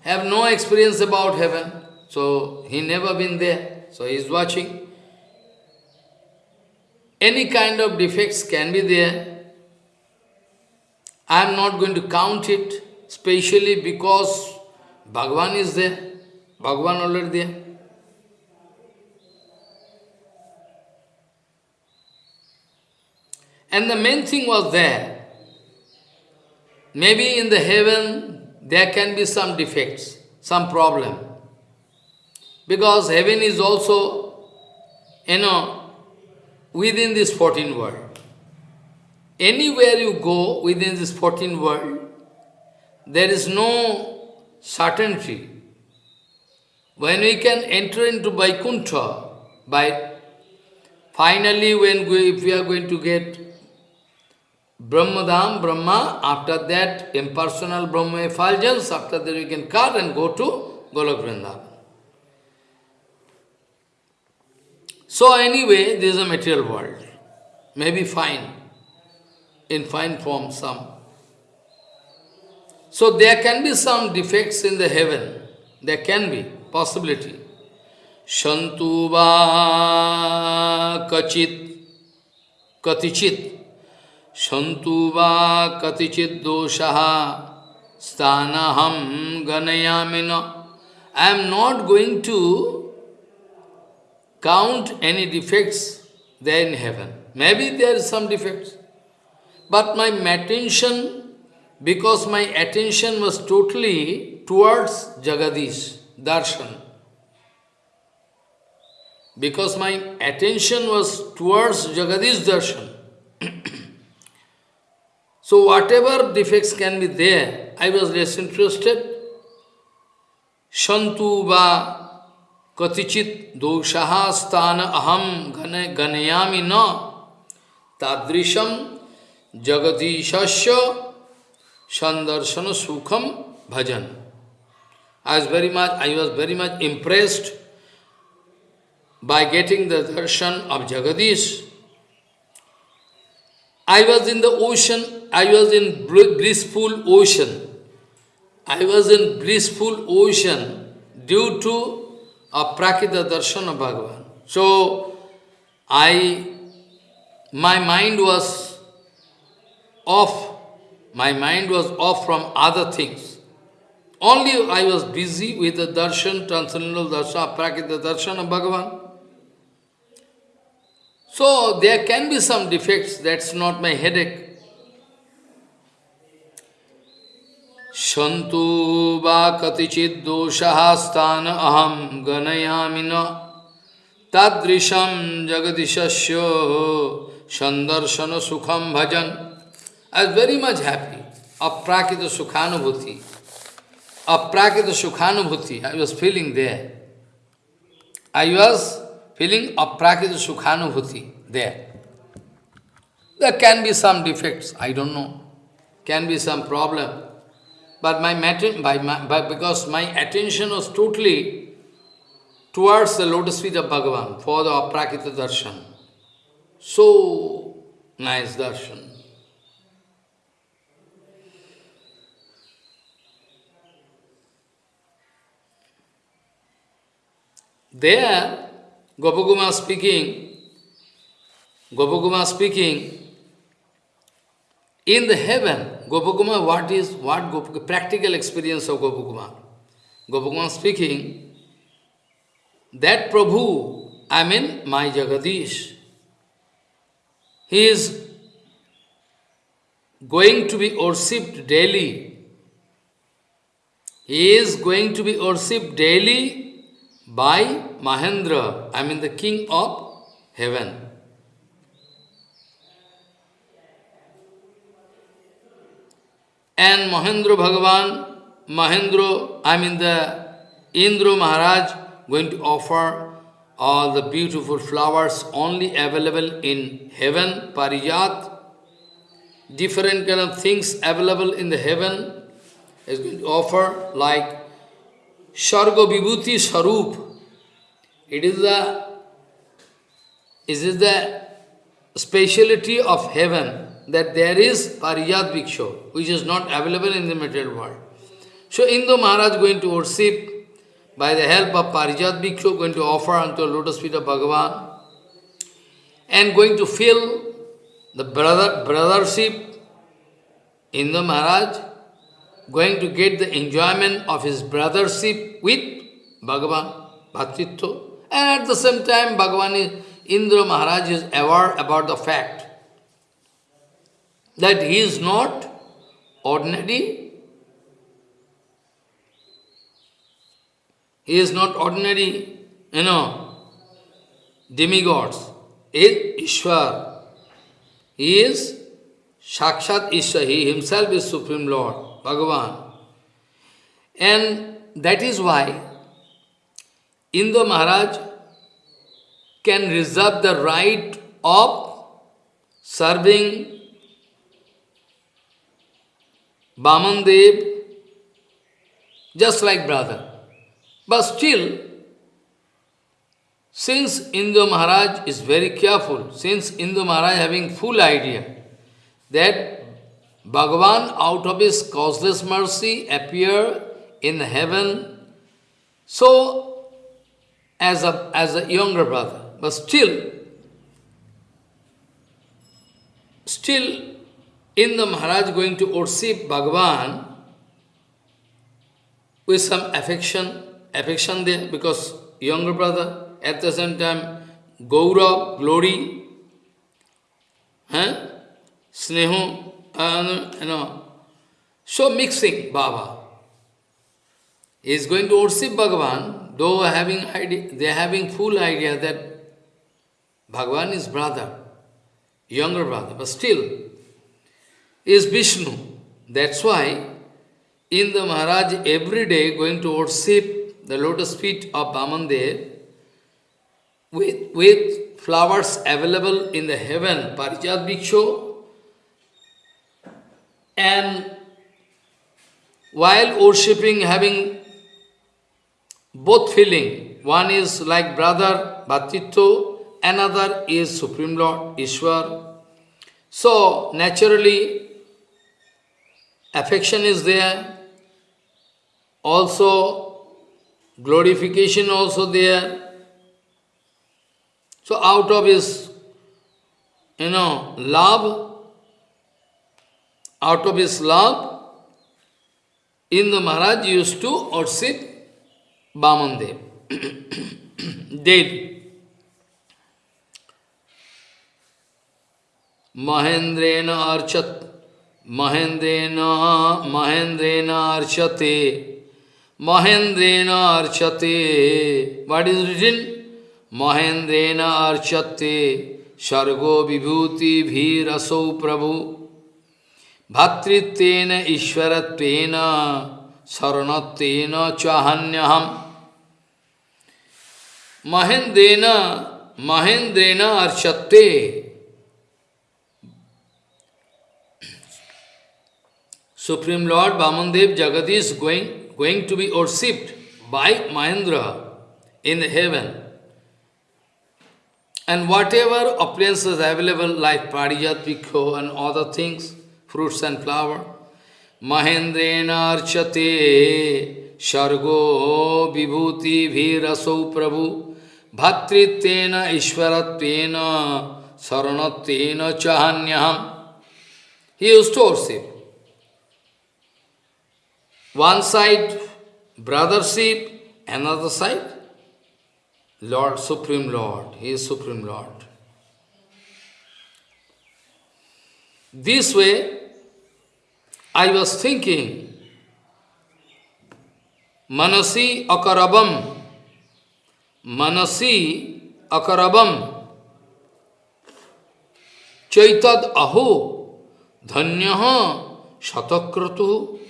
[SPEAKER 1] have no experience about heaven. So he never been there. So he is watching. Any kind of defects can be there. I am not going to count it, specially because Bhagavan is there. Bhagavan already there. And the main thing was there. Maybe in the heaven there can be some defects, some problem. Because heaven is also, you know, within this 14 world. Anywhere you go within this 14 world, there is no certainty. When we can enter into Vaikuntha, by finally when we, if we are going to get Brahmadam, Brahma, after that impersonal Brahma effulgence, after that we can cut and go to Golok Vrindavan. So anyway, this is a material world. Maybe fine, in fine form some. So there can be some defects in the heaven. There can be, possibility. Shantuva kachit, katichit, Shantu va katichit doshaha stanaham ganayamina. I am not going to count any defects there in heaven. Maybe there is some defects. But my attention, because my attention was totally towards Jagadish, Darshan. Because my attention was towards Jagadish Darshan. So whatever defects can be there, I was less interested. Shantu va doshaha sthana aham ganayami na tadrisham jagadishasya sandarsana sukham bhajan. I was very much, I was very much impressed by getting the darshan of Jagadish. I was in the ocean I was in blissful ocean. I was in blissful ocean due to a prakita darshan of Bhagavan. So, I, my mind was off. My mind was off from other things. Only I was busy with the darshan, transcendental darshan, prakita darshan of Bhagavan. So, there can be some defects, that's not my headache. सन्तु वा कतिचिद्दोषः स्थान अहं गणयामि न तादृशं जगदीशस्य संदर्शन सुखम भजन I was very much happy. Aprakita Sukhanubhuti. Aprakita Sukhanubhuti. I was feeling there. I was feeling aprakita sukhanubhuti there. There can be some defects, I don't know. Can be some problem. But my, by my by, because my attention was totally towards the lotus feet of Bhagavan for the aprakita darshan. So nice darshan. There, Gopakumar speaking, Gopakumar speaking, in the heaven, Gopakumar, what is, what Gopakumar, practical experience of Gopakumar. Gopakumar speaking, that Prabhu, I mean my Jagadish, he is going to be worshipped daily. He is going to be worshipped daily by Mahendra, I mean the king of heaven. And Mahendra Bhagavan, Mahendra, I mean the Indra Maharaj, going to offer all the beautiful flowers only available in heaven, Parijat, different kind of things available in the heaven, is going to offer like Sharga Vibhuti Sarup. It is the, it is the speciality of heaven that there is Parijat Bhikshu, which is not available in the material world. So Indra Maharaj going to worship by the help of Parijat Bhikshu, going to offer unto the lotus feet of Bhagavan, and going to fill the brother, brothership Indra Maharaj, going to get the enjoyment of his brothership with Bhagavan, Bhattitva, and at the same time Bhagavan is, Indra Maharaj is aware about the fact that he is not ordinary, he is not ordinary, you know, demigods. He is Ishwar. He is Sakshat Ishwar. He himself is Supreme Lord, Bhagavan. And that is why Indra Maharaj can reserve the right of serving Bamandev, just like brother. But still, since Indra Maharaj is very careful, since Indra Maharaj having full idea that Bhagavan out of his causeless mercy appear in heaven, so as a, as a younger brother, but still, still in the Maharaj going to worship Bhagavan with some affection, affection there, because younger brother, at the same time, Gaurav, glory, huh? Snehu, uh, you know, so mixing Baba. He is going to worship Bhagavan, though having idea, they are having full idea that Bhagavan is brother, younger brother, but still is Vishnu. That's why in the Maharaj every day going to worship the lotus feet of Bamandev with, with flowers available in the heaven, Parijat Bhikshu, and while worshipping, having both feeling, one is like brother, Bhattitto, another is Supreme Lord, Ishwar. So, naturally, affection is there, also glorification also there. So out of his, you know, love, out of his love, Indra Maharaj used to worship Bamandev daily. Mahendrena Archat महेन्द्रेण महेन्द्रेण अर्चते महेन्द्रेण अर्चते what is written महेन्द्रेण अर्चते सर्गो विभूति भीरसौ प्रभु भातृत्वन ईश्वर शरण चाहन्य हम महेंद्रेन महेंद्रेन अर्चते supreme lord Bamandev Jagadish going going to be worshipped by Mahendra in heaven. And whatever appliances is available like पाड़ियात Vikho and the things fruits and flower, Mahendrena Archate Shargo Vibhuti Viraso Prabhu Bhatritvena Ishvaratvena Saranatvena Chahanyaham. He used to worship. One side brothership, another side Lord, Supreme Lord. He is Supreme Lord. This way, I was thinking, Manasi akarabam, Manasi akarabam, Chaitad aho, dhanyaha shatakratu.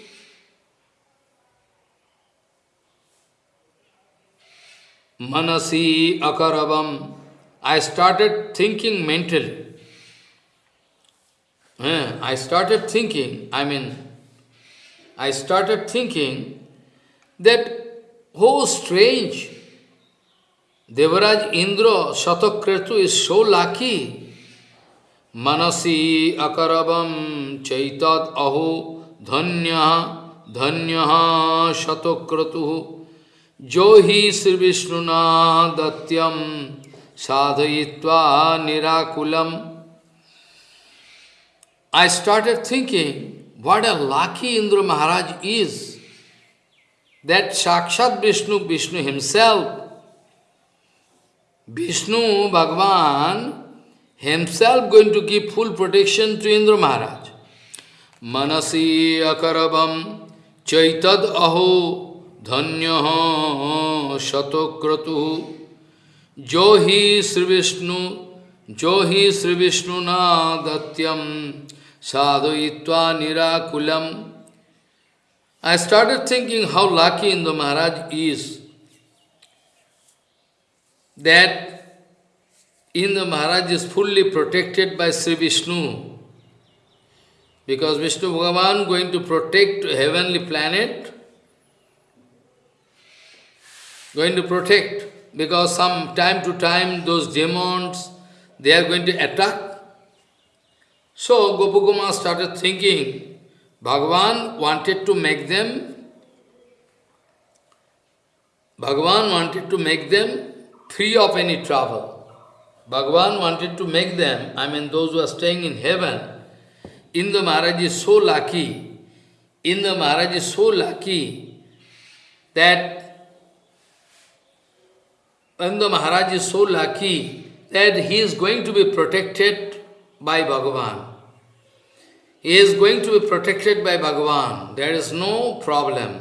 [SPEAKER 1] Manasi akarabam. I started thinking mentally. I started thinking, I mean, I started thinking that, oh strange, Devaraj Indra Shatakratu is so lucky. Manasi akarabam chaitad aho dhanya dhanya shatokratu jo hi Sri Vishnuna datyam sadhayitva nirakulam I started thinking, what a lucky Indra Maharaj is, that Sakshat Vishnu, Vishnu himself, Vishnu Bhagavan himself going to give full protection to Indra Maharaj. Manasi akarabam chaitad aho dhanyaha shatokratu johi Sri Vishnu johi Sri Vishnu na datyam sadhuitva nirakulam. I started thinking how lucky Indra Maharaj is that Indra Maharaj is fully protected by Sri Vishnu. Because Vishnu Bhagavan going to protect heavenly planet, going to protect, because some time to time those demons, they are going to attack so Gopakumar started thinking, Bhagavan wanted to make them, Bhagavan wanted to make them free of any trouble. Bhagavan wanted to make them, I mean those who are staying in heaven, Indra Maharaj is so lucky, Indra Maharaj is so lucky that Indra Maharaj is so lucky that he is going to be protected by Bhagavan. He is going to be protected by Bhagavan. There is no problem.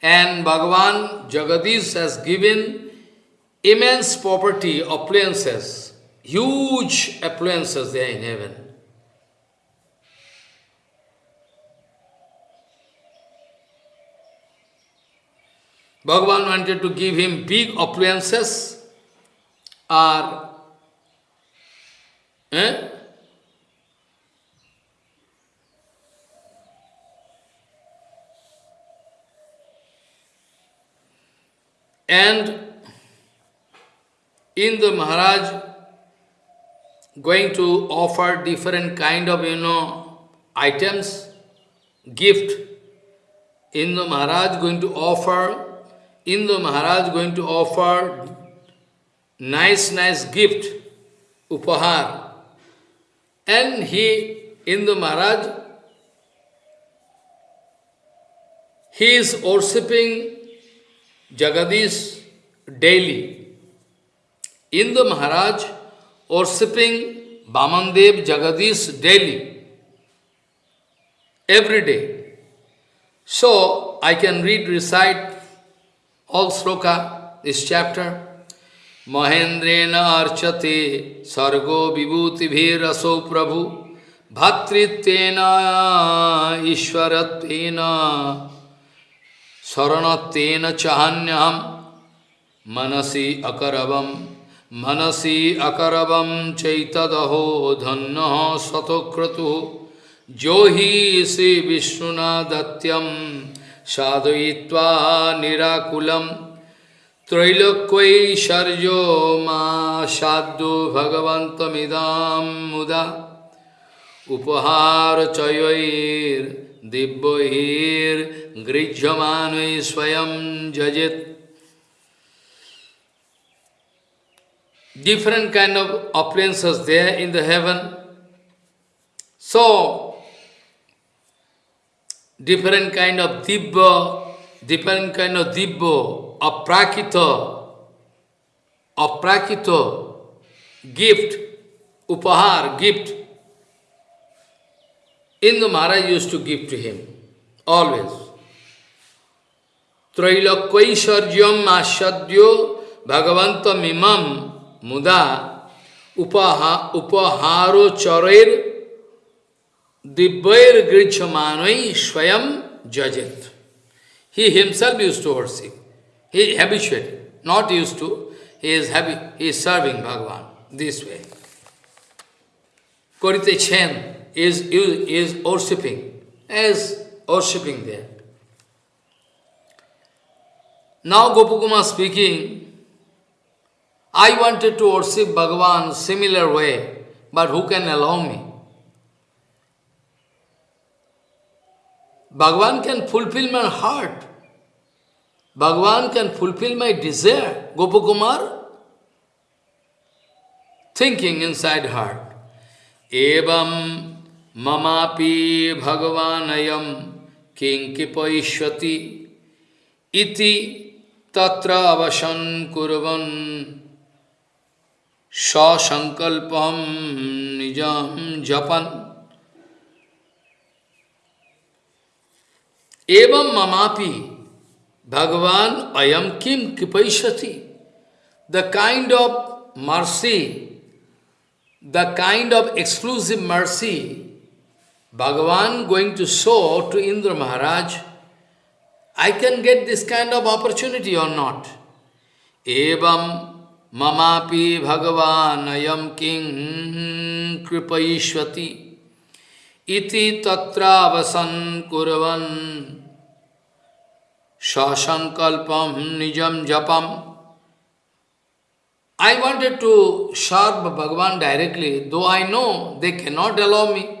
[SPEAKER 1] And Bhagavan, Jagadish has given immense property, appliances, huge appliances there in heaven. Bhagavan wanted to give him big appliances or Eh? And in the Maharaj going to offer different kind of, you know, items, gift. In the Maharaj going to offer, in the Maharaj going to offer nice, nice gift, upahar. And he, in the Maharaj, he is worshipping Jagadish daily. In the Maharaj, worshipping Bamandev Jagadish daily, every day. So, I can read, recite all sloka, this chapter. महेन्द्रेण अर्चते सर्गो विभूतिभिरसो प्रभु। भतृत्वेन ईश्वरत्वेन, शरणत्वेन चाहन्यहम मनसि अकरवम मनसि अकरवम चैतदहो धन्न शतक्रतु जो ही श्री विष्णुना दत्यम साधयित्वा निराकुलम। त्रैलोक्यैश्वर्यो मा साधु भगवन्तमिदां मुदा उपहार चयैर दिव्यैर्गृह्यमानै स्वयं जजित Different kind of appliances there in the heaven. So, different kind of dibba, different kind of dibba, aprakita, aprakita gift, upahar, gift, Indra Maharaj used to give to him, always. Trailakvaisharyam asadyo bhagavanta mimam muda upaha, upaharo charair Dibbair Grichamanai Swayam Jajat. He himself used to worship. He habituated, not used to. He is happy, he is serving Bhagavan this way. Korite Chen is, is, is worshipping, is worshipping there. Now Gopakumar speaking, I wanted to worship Bhagavan similar way, but who can allow me? Bhagavan can fulfill my heart. Bhagavan can fulfill my desire. Gopakumar, thinking inside heart. Evam mamapi bhagavanayam kinkipaishvati iti tatra avasan kurvan sasankalpam nijam japan Evam mamapi Bhagavan ayam kim kipaishati. The kind of mercy, the kind of exclusive mercy Bhagavan going to show to Indra Maharaj, I can get this kind of opportunity or not. Evam mamapi Bhagavan ayam kim kripaishvati. iti tatra vasan kurvan sasankalpam nijam japam. I wanted to serve Bhagavan directly, though I know they cannot allow me.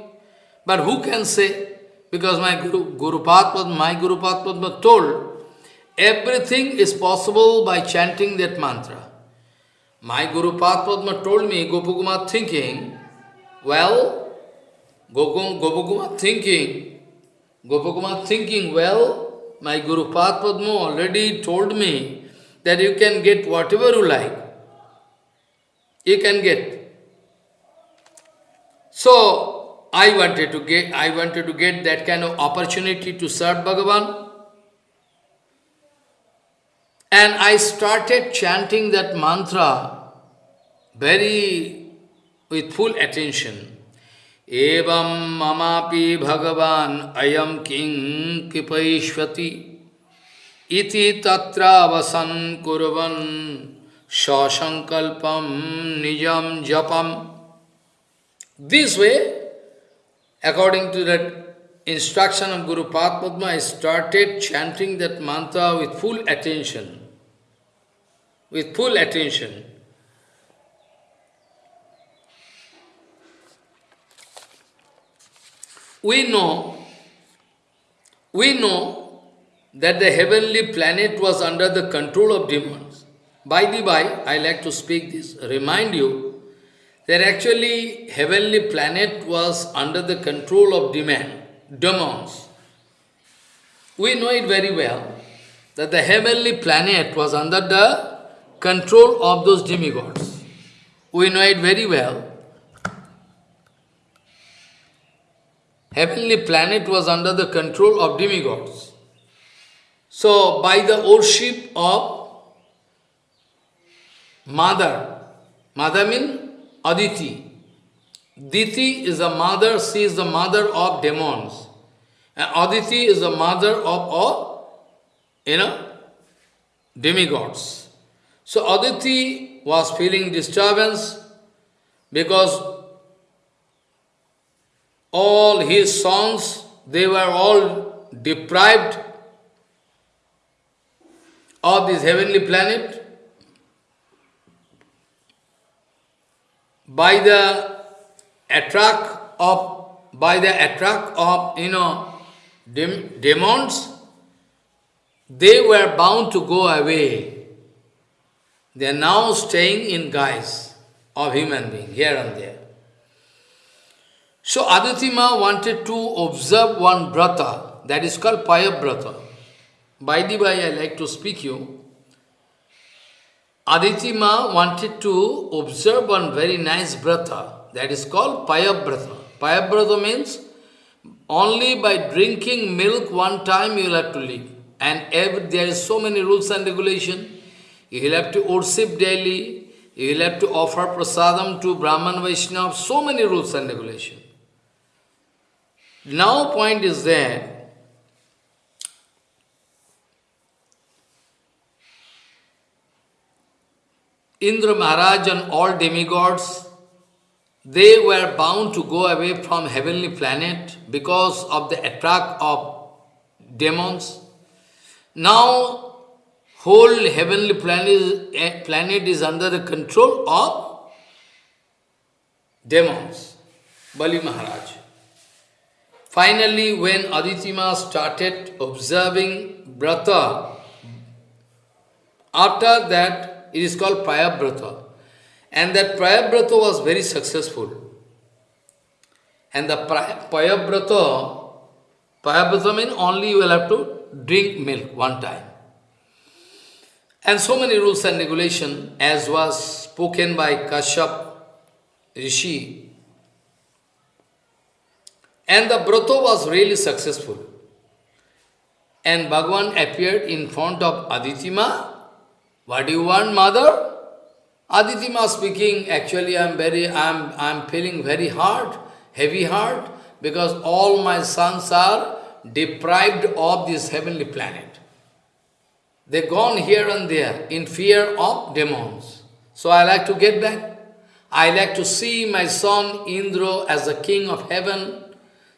[SPEAKER 1] But who can say? Because my Guru, Guru Padma, my Guru Padma told, everything is possible by chanting that mantra. My Guru Padma told me, Gopakumar thinking, well, Gopakuma thinking, Gopakuma thinking, well, my Guru Padma already told me that you can get whatever you like. You can get. So I wanted to get I wanted to get that kind of opportunity to serve Bhagavan. And I started chanting that mantra very with full attention. Evam mamapi bhagavan ayam king kipaishvati iti tatra vasan kurvan shasankalpam nijam japam. This way, according to that instruction of Guru Padma, I started chanting that mantra with full attention. With full attention. We know, we know that the heavenly planet was under the control of demons. By the by, I like to speak this, remind you that actually heavenly planet was under the control of demon, demons. We know it very well that the heavenly planet was under the control of those demigods. We know it very well heavenly planet was under the control of demigods. So, by the worship of Mother, Mother means Aditi. Diti is the mother, she is the mother of demons. And Aditi is the mother of all, you know, demigods. So Aditi was feeling disturbance because all his sons, they were all deprived of this heavenly planet by the attract of by the attract of you know dem demons. They were bound to go away. They are now staying in guise of human being here and there so Aditima wanted to observe one brata, that is called Payabrata. By the way, I like to speak you, Aditi Ma wanted to observe one very nice brata that is called Payabrata. Payabrata means only by drinking milk one time you will have to live. And every, there is so many rules and regulation. You will have to worship daily. You will have to offer prasadam to Brahman Vaishnava. So many rules and regulation. Now point is that Indra Maharaj and all demigods, they were bound to go away from heavenly planet because of the attack of demons. Now, whole heavenly planet is, eh, planet is under the control of demons, Bali Maharaj. Finally, when Aditima started observing Brata, after that, it is called Prayabrata. And that Prayabrata was very successful. And the Prayabrata, Prayabrata means only you will have to drink milk one time. And so many rules and regulation as was spoken by Kashyap Rishi. And the Brata was really successful. And Bhagavan appeared in front of Aditima what do you want, mother? Aditi Ma speaking, actually I am very, I am, I am feeling very hard, heavy heart, because all my sons are deprived of this heavenly planet. They gone here and there in fear of demons. So I like to get back. I like to see my son Indra as the king of heaven.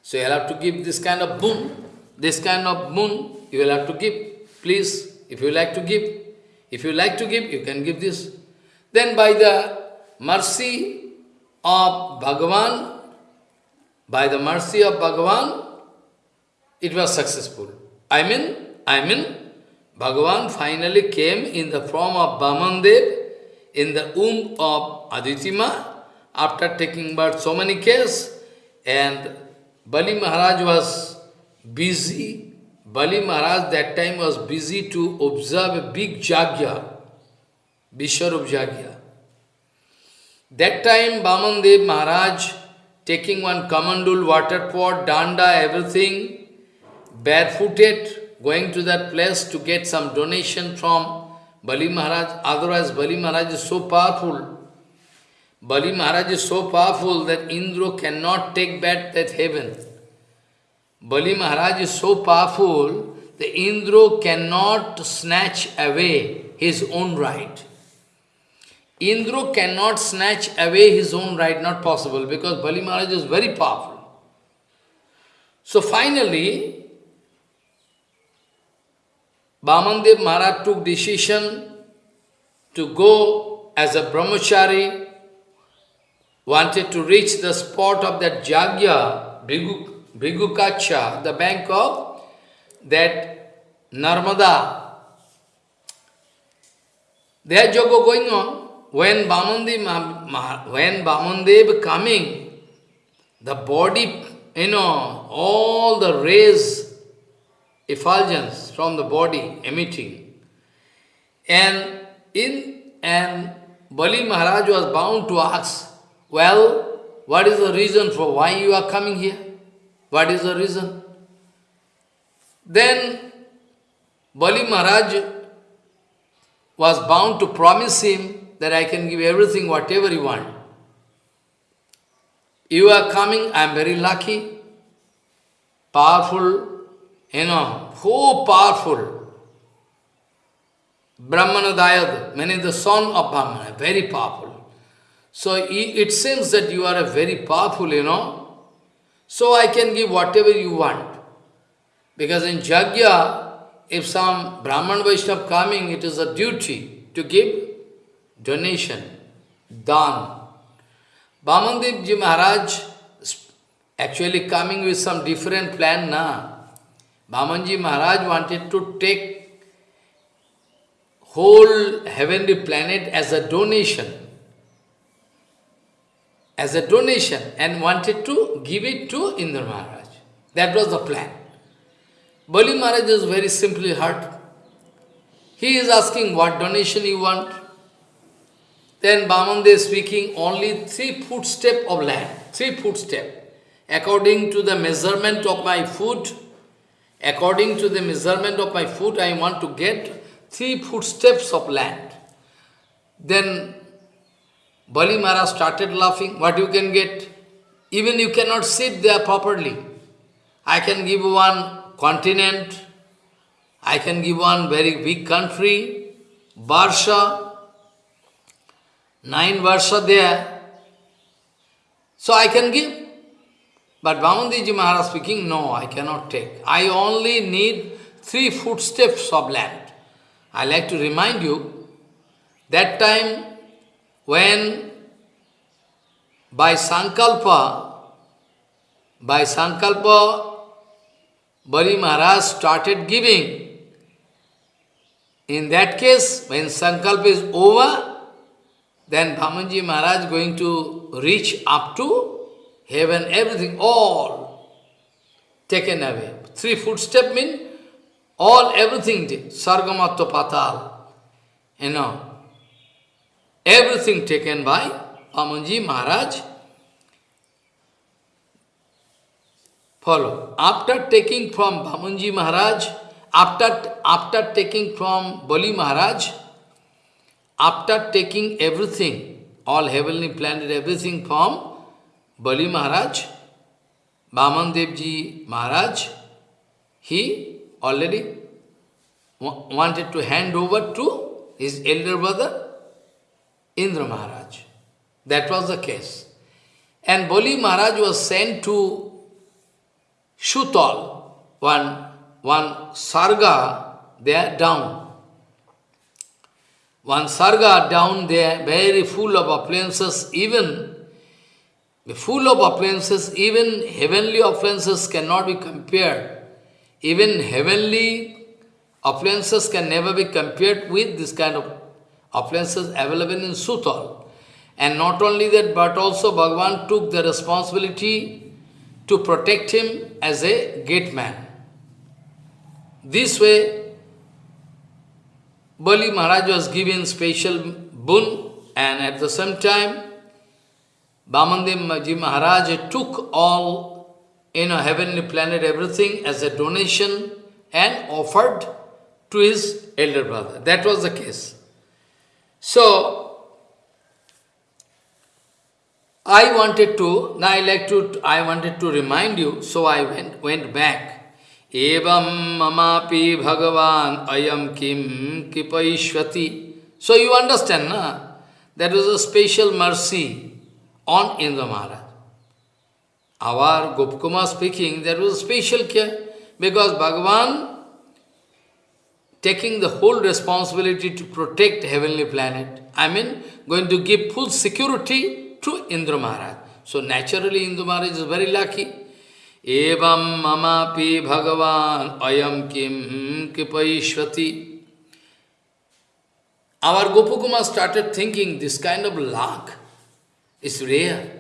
[SPEAKER 1] So you'll have to give this kind of boon, this kind of boon you will have to give. Please, if you like to give. If you like to give, you can give this. Then by the mercy of Bhagavan, by the mercy of Bhagavan, it was successful. I mean, I mean, Bhagavan finally came in the form of Bamandev in the womb of Aditima after taking birth so many cases and Bali Maharaj was busy Bali Maharaj that time was busy to observe a big Jagya, Vishwarup Jagya. That time Bamandev Maharaj taking one kamandul, water pot, danda, everything, barefooted, going to that place to get some donation from Bali Maharaj. Otherwise Bali Maharaj is so powerful. Bali Maharaj is so powerful that Indra cannot take back that heaven. Bali Maharaj is so powerful, that Indra cannot snatch away his own right. Indra cannot snatch away his own right, not possible, because Bali Maharaj is very powerful. So finally, Bamandev Maharaj took decision to go as a brahmachari, wanted to reach the spot of that Jagya, Bhigu, Bhrigukacha, the bank of that Narmada. There yoga going on. When Bamandev, when Bamandev coming, the body, you know, all the rays, effulgence from the body emitting. And in and Bali Maharaj was bound to ask, well, what is the reason for why you are coming here? What is the reason? Then Bali Maharaj was bound to promise him that I can give everything, whatever you want. You are coming, I am very lucky, powerful, you know, so powerful. Brahmanadayad, meaning the son of Brahmana, very powerful. So it seems that you are a very powerful, you know, so I can give whatever you want. Because in Jagya, if some Brahman Vaishnava coming, it is a duty to give donation, dan. Bamandev Ji Maharaj actually coming with some different plan, na. Bamanji Maharaj wanted to take whole heavenly planet as a donation as a donation and wanted to give it to Indra Maharaj. That was the plan. Bali Maharaj is very simply hurt. He is asking what donation you want. Then Bamandev speaking only three footstep of land, three footstep. According to the measurement of my foot, according to the measurement of my foot, I want to get three footsteps of land. Then Bali Maharaj started laughing, what you can get? Even you cannot sit there properly. I can give one continent, I can give one very big country, Barsha, nine Varsha there. So I can give. But Vamandiji Maharaj speaking, no, I cannot take. I only need three footsteps of land. I like to remind you, that time when by Sankalpa, by Sankalpa, Bali Maharaj started giving. In that case, when Sankalpa is over, then Bhamanji Maharaj going to reach up to heaven, everything, all taken away. Three footstep mean all everything, Sargamatta Patal, you know, everything taken by Bhamanji Maharaj. Follow. After taking from Bhamanji Maharaj, after, after taking from Bali Maharaj, after taking everything, all heavenly planet, everything from Bali Maharaj, Bamandevji Maharaj, he already wanted to hand over to his elder brother, Indra Maharaj. That was the case. And Bali Maharaj was sent to Shutal, one, one sarga there down. One sarga down there, very full of appliances, even full of appliances, even heavenly appliances cannot be compared. Even heavenly appliances can never be compared with this kind of appliances available in Sutal. And not only that, but also Bhagavan took the responsibility to protect him as a gate man. This way, Bali Maharaj was given special boon and at the same time, Bamandev Maharaj took all, you know, heavenly planet, everything as a donation and offered to his elder brother. That was the case. So, I wanted to, now I like to, I wanted to remind you, so I went, went back Evam mamapi bhagavan ayam kim kipaishvati. So you understand, na? That was a special mercy on Indra Maharaj. Our Gopakumar speaking, there was a special care because Bhagavan taking the whole responsibility to protect heavenly planet. I mean, going to give full security to Indra Maharaj. So naturally Indra Maharaj is very lucky. Evam mamapi bhagavan ayam kim kipaishvati. Our Gopakumar started thinking this kind of luck is rare.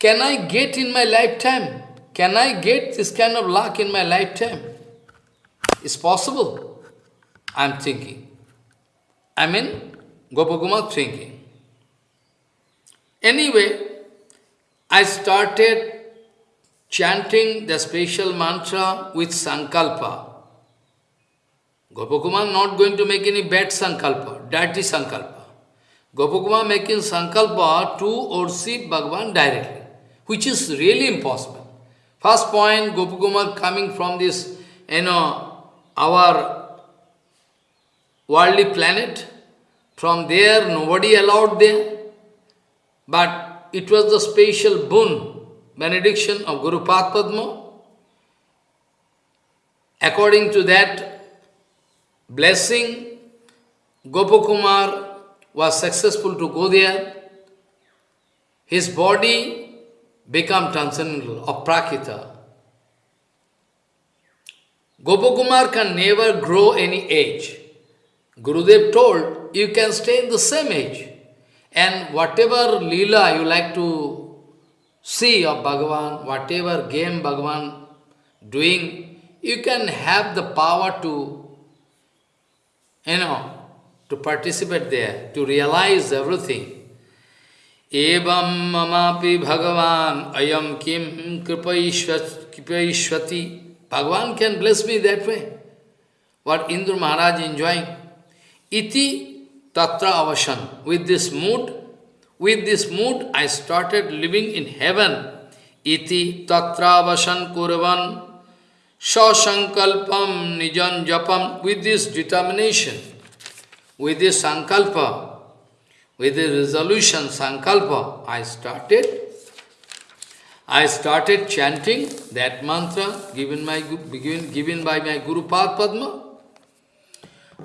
[SPEAKER 1] Can I get in my lifetime? Can I get this kind of luck in my lifetime? It's possible. I'm thinking. I mean, Gopakumar thinking. Anyway, I started chanting the special mantra with sankalpa. Gopakumar not going to make any bad sankalpa, dirty sankalpa. Gopakumar making sankalpa to worship Bhagavan directly, which is really impossible. First point, Gopakumar coming from this, you know, our worldly planet. From there, nobody allowed there. But it was the special boon benediction of Guru Padma. According to that blessing, Gopakumar was successful to go there. His body became transcendental of Prakita. Gopakumar can never grow any age. Gurudev told, you can stay in the same age. And whatever lila you like to see of Bhagavan, whatever game Bhagavan doing, you can have the power to, you know, to participate there, to realize everything. Mamapi bhagavan ayam kim kripaishvati. Bhagavan can bless me that way. What Indra Maharaj enjoying. Iti tatra avasan. With this mood, with this mood, I started living in heaven. Iti tatra avasan kurvan sasankalpam nijan japam. With this determination, with this sankalpa, with this resolution, sankalpa, I started I started chanting that mantra given, given, given by my Guru Padma.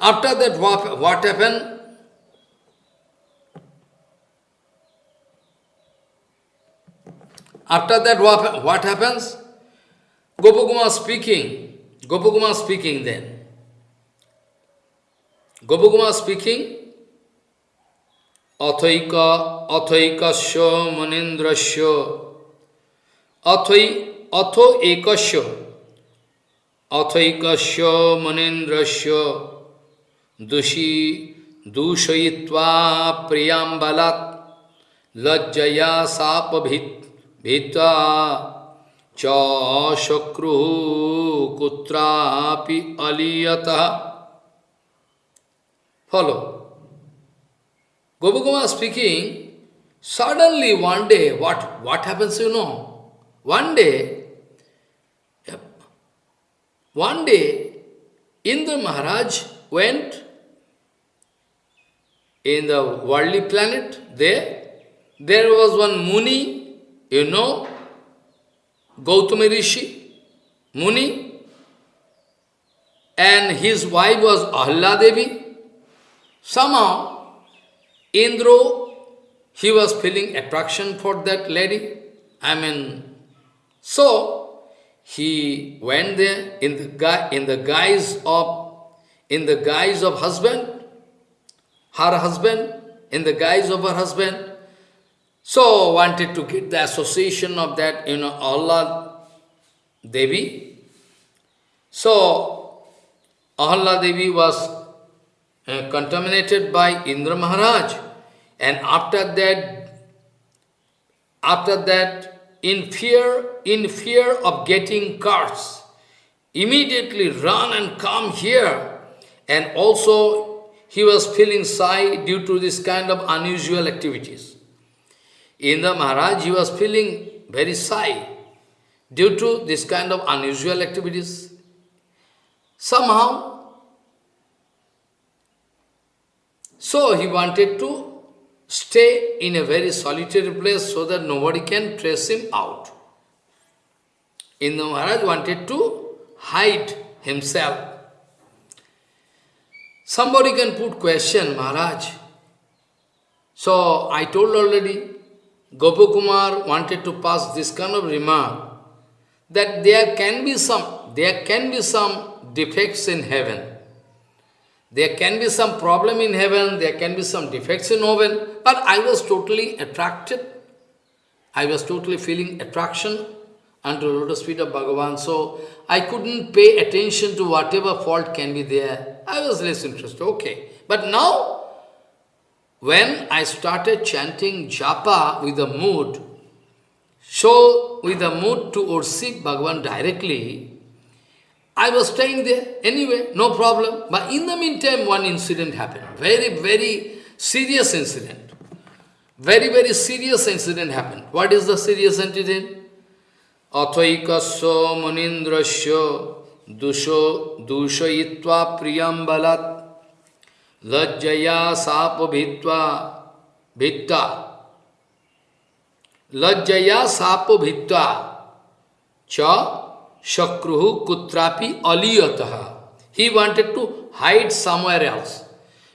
[SPEAKER 1] After that, what, what happened? After that, what, what happens? Gopakumar speaking. Gopakumar speaking then. Gopakumar speaking. Athaika, athaikasya manindrasya अथई अथो एकस्य अथैकस्य मनेन्द्रस्य दुषी दूषयित्वा प्रियाम्बलात् लज्जया shop भीता च शक्रु कुत्रापि फॉलो। Gopagoma speaking, suddenly one day, what, what happens you know? One day, one day, Indra Maharaj went in the worldly planet, there, there was one Muni, you know, Gautama Rishi, Muni, and his wife was Ahalya Devi. Somehow, Indra, he was feeling attraction for that lady. I mean, so, he went there in the, in the guise of in the guise of husband, her husband, in the guise of her husband. So, wanted to get the association of that, you know, Ahalya Devi. So, Ahalya Devi was uh, contaminated by Indra Maharaj. And after that, after that, in fear, in fear of getting cursed, immediately run and come here. And also, he was feeling shy due to this kind of unusual activities. In the Maharaj, he was feeling very shy due to this kind of unusual activities. Somehow, so he wanted to stay in a very solitary place so that nobody can trace him out. Indra Maharaj wanted to hide himself. Somebody can put question, Maharaj. So I told already, Gopakumar wanted to pass this kind of remark that there can be some there can be some defects in heaven. There can be some problem in heaven, there can be some defects in heaven, but I was totally attracted. I was totally feeling attraction unto the lotus feet of Bhagavan, so I couldn't pay attention to whatever fault can be there. I was less interested, okay. But now, when I started chanting japa with a mood, so with a mood to worship Bhagavan directly, I was staying there anyway, no problem. But in the meantime, one incident happened. Very, very serious incident. Very, very serious incident happened. What is the serious incident? Athaikasya manindrasya dusho dushayitva priyambalat lajjaya sapabhitva bhitta lajjaya sapabhitva cha Shakruhu kutrapi aliyataha. He wanted to hide somewhere else.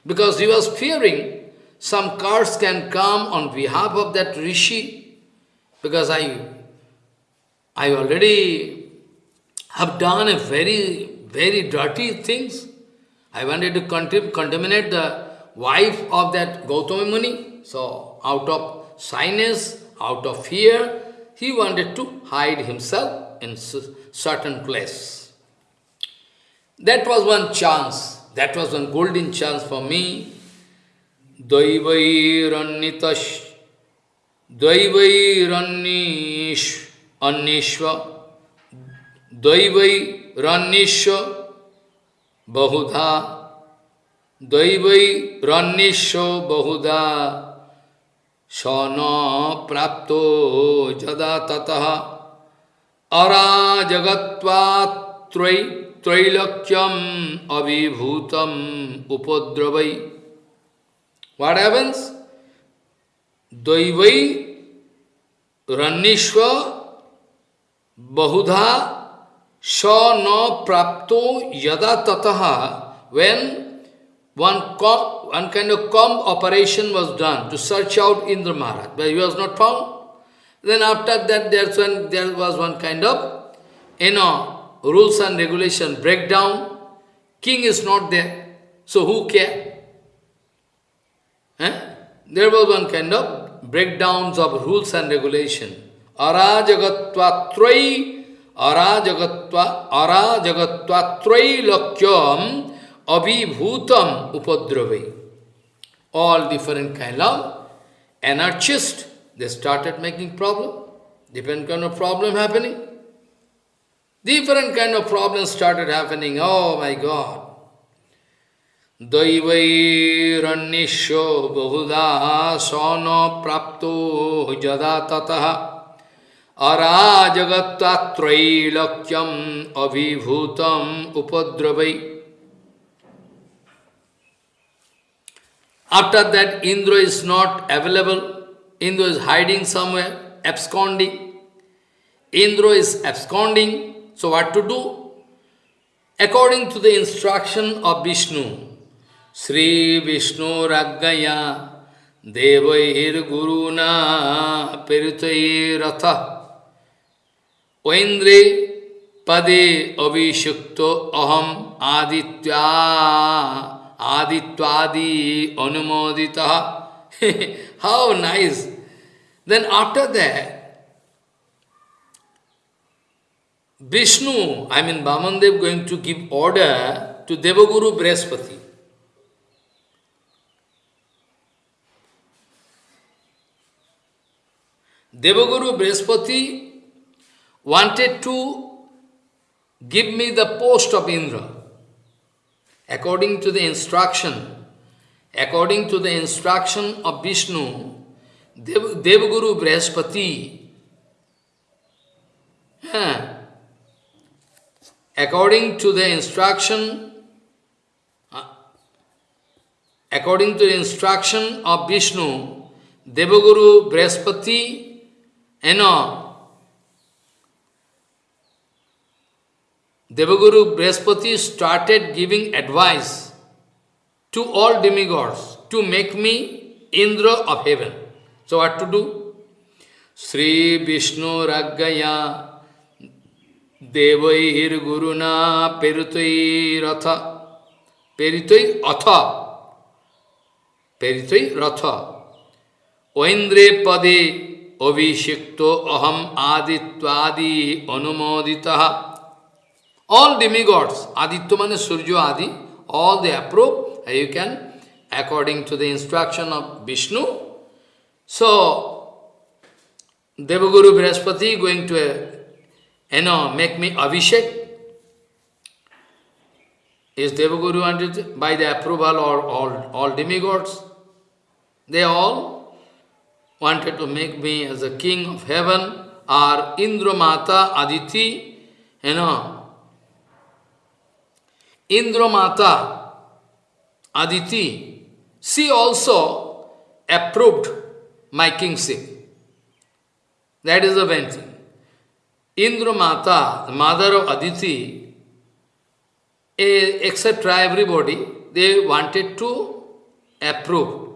[SPEAKER 1] Because he was fearing some curse can come on behalf of that rishi. Because I, I already have done a very, very dirty things. I wanted to contaminate the wife of that Gautama Muni. So, out of shyness, out of fear, he wanted to hide himself in certain place. That was one chance, that was one golden chance for me दैवैरन्नितश् दैवैरन्निश् अन्निश्व दैवैरन्निश्व बहुधा दैवैरन्निश्व बहुधा स न प्राप्तो जदा ततः अराजगत्वात्रय त्रैलक्ष्यम अभिभूतम उपद्रवै। व्हाट हैपेंस दैवै रन्निश्व बहुधा स न प्राप्त यदा ततः वेन वन कॉ one kind of comb operation was done to search out Indra Maharaj but he was not found Then after that, there's when there was one kind of, you know, rules and regulation breakdown. King is not there, so who care? Eh? There was one kind of breakdowns of rules and regulation. Arajagatva trai, arajagatva, arajagatva trai lakyam abhibhutam upadravi. All different kind of anarchists, they started making problem. Different kind of problem happening. Different kind of problems started happening. Oh my God. दैवैरन्निशो बहुधा सौन प्राप्तो जदा ततः अराजगत्त्रैलक्यम अभिभूतम उपद्रवै After that, Indra is not available. Indra is hiding somewhere, absconding. Indra is absconding. So what to do? According to the instruction of Vishnu, Sri Vishnu Raggaya Devair Guruna Peritai Ratha Oindre Pade Avishukto Aham Aditya Aditvadi Anumodita How nice! Then after that, Vishnu, I mean Vamandev going to give order to Devaguru Brihaspati. Devaguru Brihaspati wanted to give me the post of Indra. According to the instruction, according to the instruction of Vishnu, Dev, Devaguru Brihaspati, yeah, according to the instruction, uh, according to the instruction of Vishnu, Devaguru Brihaspati, you know, Devaguru Brihaspati started giving advice to all demigods to make me Indra of heaven. So what to do? Sri Vishnu Raggaya Devair Peritoi Ratha. Peritoi Atha Peritoi Ratha. Oindre Pade Avishikto Aham Aditvadi Anumoditaha. All demigods, Aditya Surya Adi, all they approve, you can, according to the instruction of Vishnu. So, Devaguru Brihaspati going to you know, make me Abhishek. Is Devaguru wanted by the approval or all, all demigods? They all wanted to make me as a king of heaven or Indra Mata Aditi, you know. Indra Mata Aditi, she also approved my kingship. That is the main thing. Indra Mata, the mother of Aditi, eh, etc., everybody, they wanted to approve.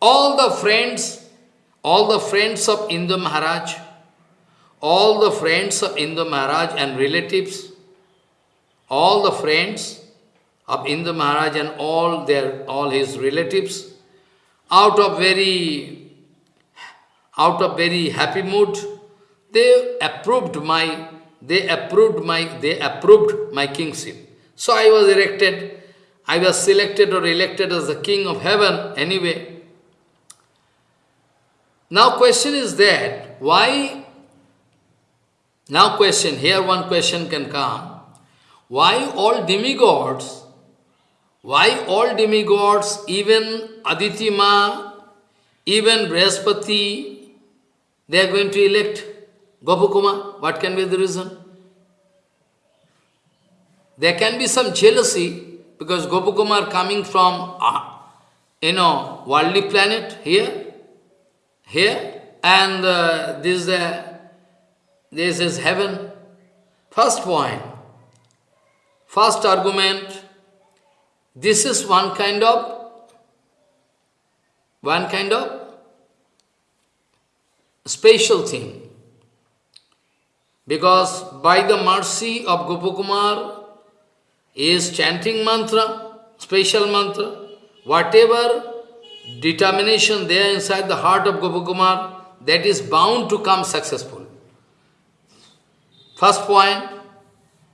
[SPEAKER 1] All the friends, all the friends of Indra Maharaj, all the friends of Indra Maharaj and relatives, all the friends of Indra Maharaj and all their all his relatives, out of very out of very happy mood, they approved my, they approved my, they approved my kingship. So I was erected I was selected or elected as the king of heaven anyway. Now question is that, why, now question, here one question can come, why all demigods, why all demigods, even Aditima, even Brihaspati, they are going to elect Gopakumar? What can be the reason? There can be some jealousy because Gopakumar coming from, uh, you know, worldly planet here, here, and uh, this, uh, this is heaven. First point, first argument, this is one kind of, one kind of special thing. Because by the mercy of Gopakumar, is chanting mantra, special mantra, whatever determination there inside the heart of Gopakumar, that is bound to come successful. First point.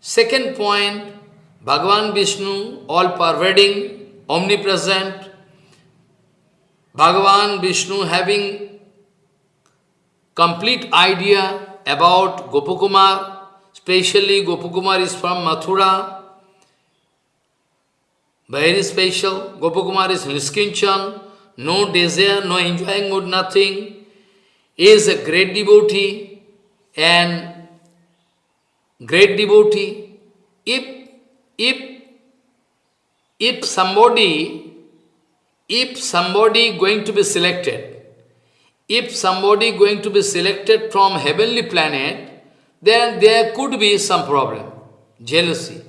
[SPEAKER 1] Second point, Bhagavan Vishnu, all-pervading, omnipresent, Bhagavan Vishnu having complete idea about Gopakumar, especially Gopakumar is from Mathura, very special. Gopakumar is Niskinchan, no desire, no enjoying mood, nothing. He is a great devotee and great devotee. If, if, if somebody, if somebody going to be selected, if somebody going to be selected from heavenly planet, then there could be some problem, jealousy.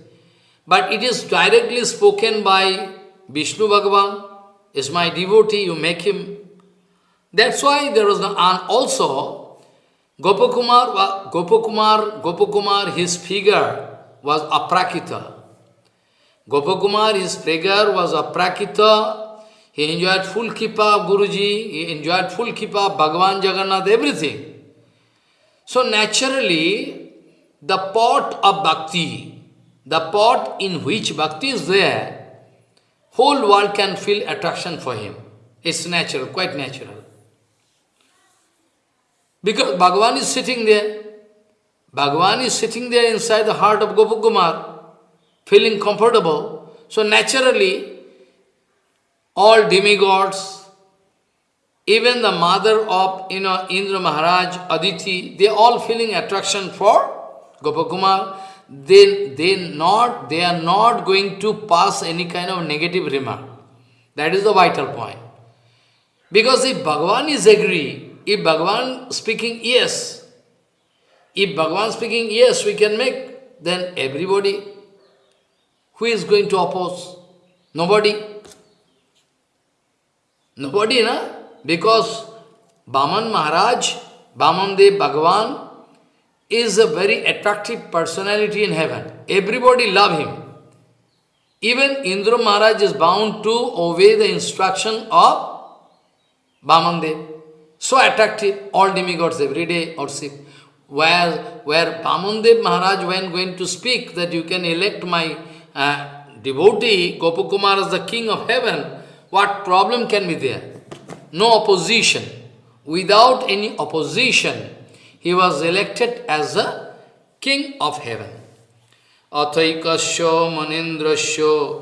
[SPEAKER 1] But it is directly spoken by Vishnu Bhagavan, is my devotee, you make him. That's why there was no, and also Gopakumar, Gopakumar, Gopakumar, his figure was aprakita. Gopakumar, his figure was a aprakita. He enjoyed full kippa of Guruji, he enjoyed full kippa of Bhagavan Jagannath, everything. So naturally, the pot of bhakti, the pot in which bhakti is there, whole world can feel attraction for him. It's natural, quite natural. Because Bhagavan is sitting there. Bhagavan is sitting there inside the heart of Gopakumar, feeling comfortable. So naturally, all demigods, even the mother of you know, Indra Maharaj, Aditi, they all feeling attraction for Gopakumar they, they, not, they are not going to pass any kind of negative remark. That is the vital point. Because if Bhagavan is agree, if Bhagavan speaking yes, if Bhagavan speaking yes, we can make, then everybody, who is going to oppose? Nobody. Nobody, na? Because Baman Maharaj, Baman Dev Bhagavan, is a very attractive personality in heaven. Everybody love him. Even Indra Maharaj is bound to obey the instruction of Bamandev. So attractive, all demigods every day or worship. Where, where Bamandev Maharaj when going to speak that you can elect my uh, devotee, Gopakumar as the king of heaven, what problem can be there? No opposition. Without any opposition, he was elected as the king of heaven. Athaikasya manindrasya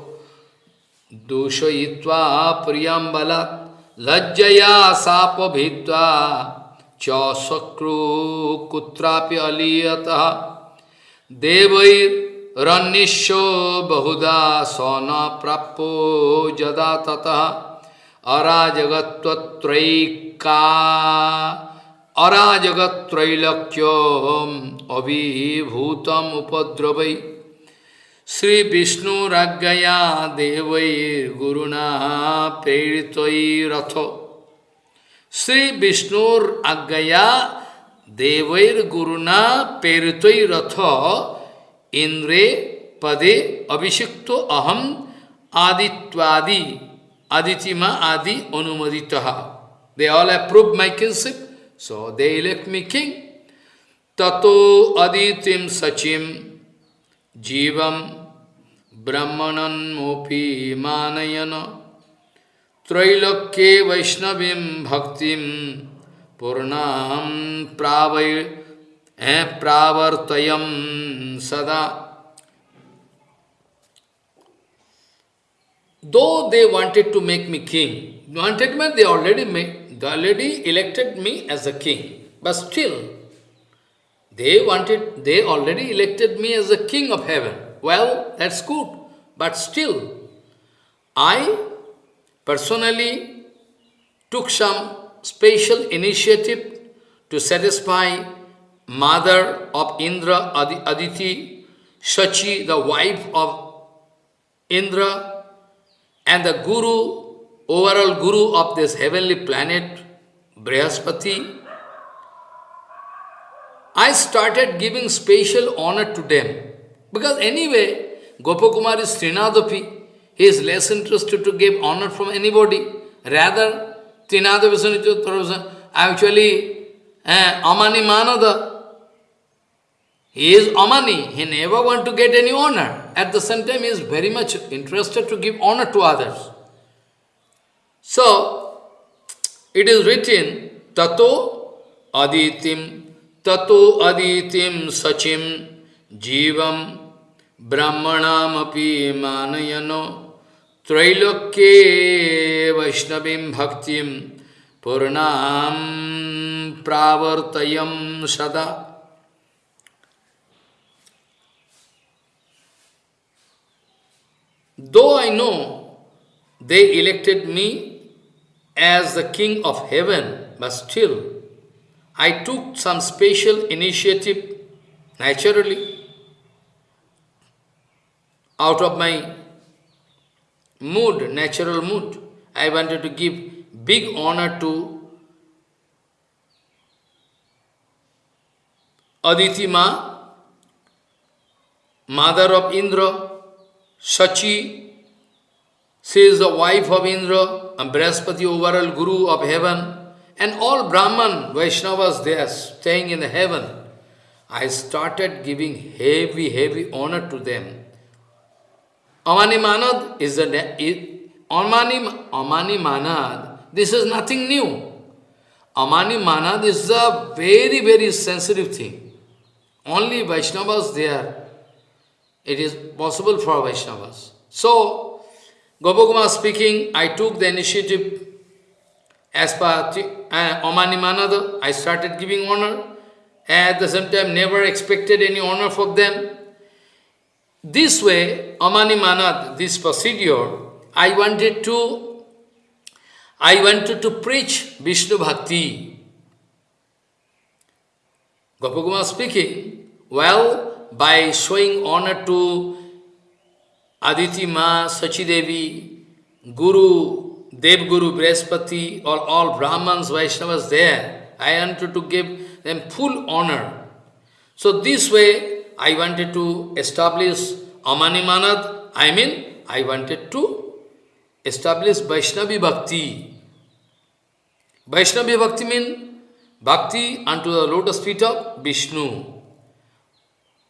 [SPEAKER 1] dushayitva priyambalat lajjaya sapabhitva cha sakru kutrapi aliyataha devair रन्निशो बहुदा सौन प्राप्यो जदा ततः। अराजगत्वत्रैका। अराजगत्रैलक्ष्यम अभिभूतम उपद्रवै श्री विष्णुराजया विष्णुराज्ञया प्रेरित रथ श्री विष्णुराजया विष्णुराज्ञया प्रेरित रथ Indre Pade Abhishikto Aham Aditvadi Aditima Adi Anumaditaha. They all approve my kinship, so they elect me king. Tato Aditim Sachim Jivam Brahmanan Mopi Manayana Trailokye Vaishnavim Bhaktim Purnam Pravai pravartayam sada. Though they wanted to make me king, wanted me, they already made, they already elected me as a king. But still, they wanted, they already elected me as a king of heaven. Well, that's good. But still, I personally took some special initiative to satisfy mother of Indra, Aditi, Shachi, the wife of Indra, and the guru, overall guru of this heavenly planet, Brihaspati, I started giving special honor to them. Because anyway, Gopakumar is Trinadapi. He is less interested to give honor from anybody. Rather, Trinadapi actually uh, Amani Manada. He is Amani. He never want to get any honor. At the same time, he is very much interested to give honor to others. So, it is written, Tato Aditim, Tato Aditim Sachim Jivam Brahmanamapi Manayano Trailokye Vaishnavim Bhaktim Purnam Pravartayam Sada Though I know they elected me as the king of heaven, but still I took some special initiative naturally out of my mood, natural mood. I wanted to give big honor to Aditi Ma, mother of Indra, Sachi, she is the wife of Indra, and Brihaspati, overall guru of heaven, and all Brahman, Vaishnavas, they are staying in the heaven. I started giving heavy, heavy honor to them. Amani Manad is the Amani, Amani Manad, this is nothing new. Amani Manad is a very, very sensitive thing. Only Vaishnavas there it is possible for Vaishnavas. So, Gopakumar speaking, I took the initiative as per uh, Amani Manada, I started giving honor. At the same time, never expected any honor from them. This way, Amani Manad, this procedure, I wanted to, I wanted to preach Vishnu Bhakti. Gopakumar speaking, well, by showing honor to Aditi Ma, Sachi Devi, Guru, Dev Guru, Brihaspati, or all Brahmans, Vaishnavas there, I wanted to give them full honor. So this way, I wanted to establish Amani Manad, I mean, I wanted to establish Vaishnavi Bhakti. Vaishnavi Bhakti means Bhakti unto the lotus feet of Vishnu.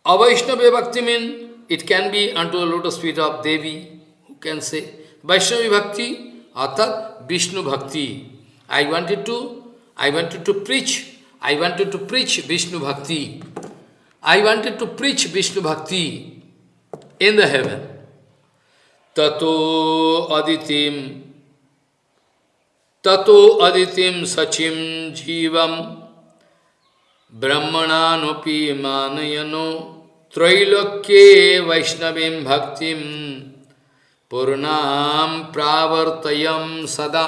[SPEAKER 1] Avaishnava Bhakti means it can be unto the lotus feet of Devi, who can say. Vaishnavi Bhakti, arthat Vishnu Bhakti. I wanted to, I wanted to preach, I wanted to preach Vishnu Bhakti. I wanted to preach Vishnu Bhakti in the heaven. Tato aditim, tato aditim sachim jivam ब्रह्मणानुपि मानयनो त्रैलोक्ये वैष्णवीं भक्तिं पूर्णां प्रावर्तयं सदा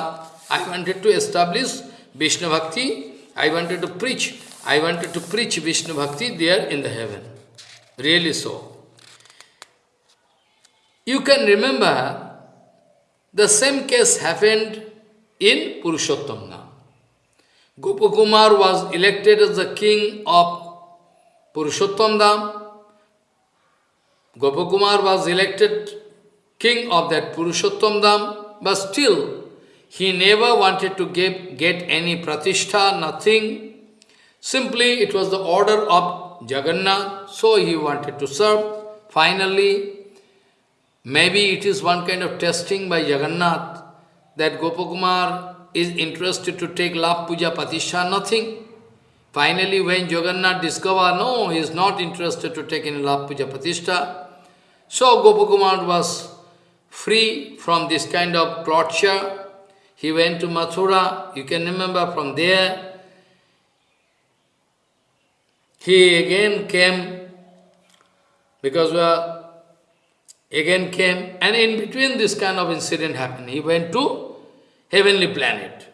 [SPEAKER 1] I wanted to establish Vishnu Bhakti, I wanted to preach, I wanted to preach Vishnu Bhakti there in the heaven. Really so. You can remember the same case happened in Purushottam Gopakumar was elected as the king of Purushottam Dham. Gopakumar was elected king of that Purushottam Dham, but still he never wanted to give, get any pratishtha, nothing. Simply it was the order of Jagannath, so he wanted to serve. Finally, Maybe it is one kind of testing by Jagannath that Gopakumar is interested to take love puja pratishtha, nothing. Finally, when Jagannath discovered, no, he is not interested to take any love puja pratishtha, so Gopakumar was free from this kind of torture. He went to Mathura, you can remember from there. He again came, because we are again came, and in between this kind of incident happened. He went to heavenly planet.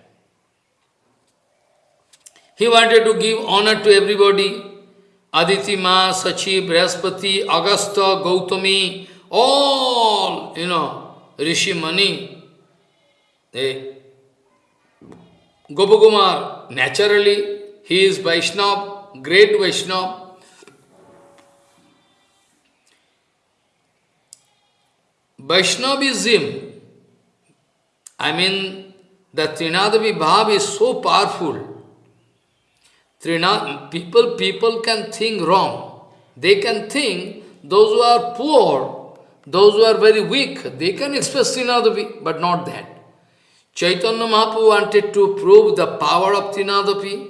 [SPEAKER 1] He wanted to give honor to everybody. Aditi Ma, Sachi, Brihaspati, Agastha, Gautami, all, you know, Rishi Mani, they, Gopakumar, naturally, he is Vaishnava, great Vaishnava, Vaishnavism, I mean, the Trinadapi Bhav is so powerful. Trina, people, people can think wrong. They can think those who are poor, those who are very weak, they can express Trinadapi, but not that. Chaitanya Mahaprabhu wanted to prove the power of Trinadapi.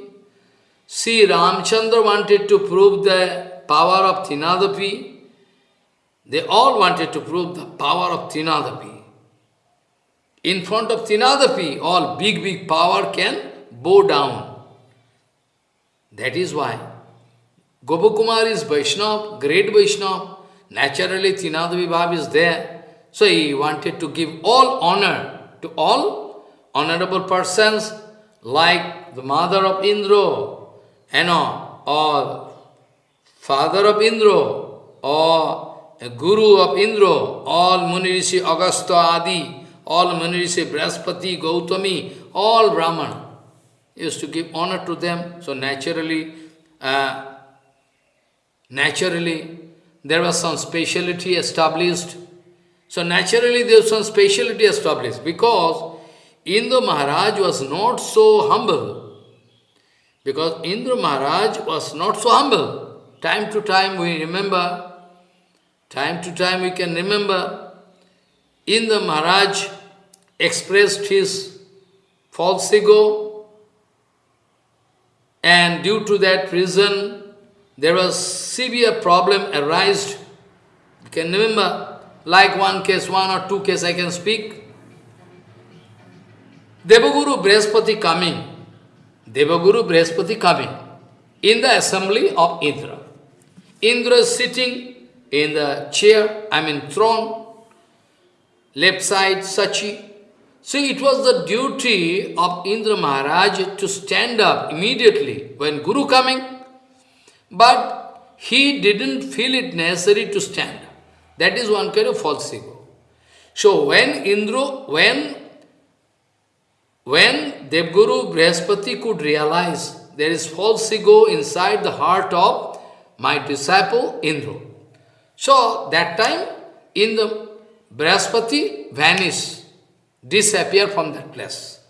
[SPEAKER 1] Sri Ramchandra wanted to prove the power of Trinadapi. They all wanted to prove the power of Trinadapi. In front of Trinadapi, all big, big power can bow down. That is why Gopakumar is Vaishnava, great Vaishnava. Naturally, Trinadapi Bhav is there. So he wanted to give all honor to all honorable persons like the mother of Indra, you know, or father of Indra, or guru of Indra, all Munirishi, Agastha, Adi, all Munirishi, Brihaspati, Gautami, all Brahman, used to give honor to them. So naturally, uh, naturally, there was some speciality established. So naturally, there was some speciality established because Indra Maharaj was not so humble. Because Indra Maharaj was not so humble. Time to time we remember Time to time we can remember, Indra Maharaj expressed his false ego, and due to that reason, there was severe problem arised. You can remember, like one case, one or two case I can speak. Devaguru Brihaspati coming, Devaguru Brihaspati coming in the assembly of Indra. Indra is sitting in the chair, I mean throne, left side Sachi. See, it was the duty of Indra Maharaj to stand up immediately when Guru coming, but he didn't feel it necessary to stand. That is one kind of false ego. So when Indra, when when Devguru Brihaspati could realize there is false ego inside the heart of my disciple Indra, so, that time, in the Brihaspati vanish, disappear from that place.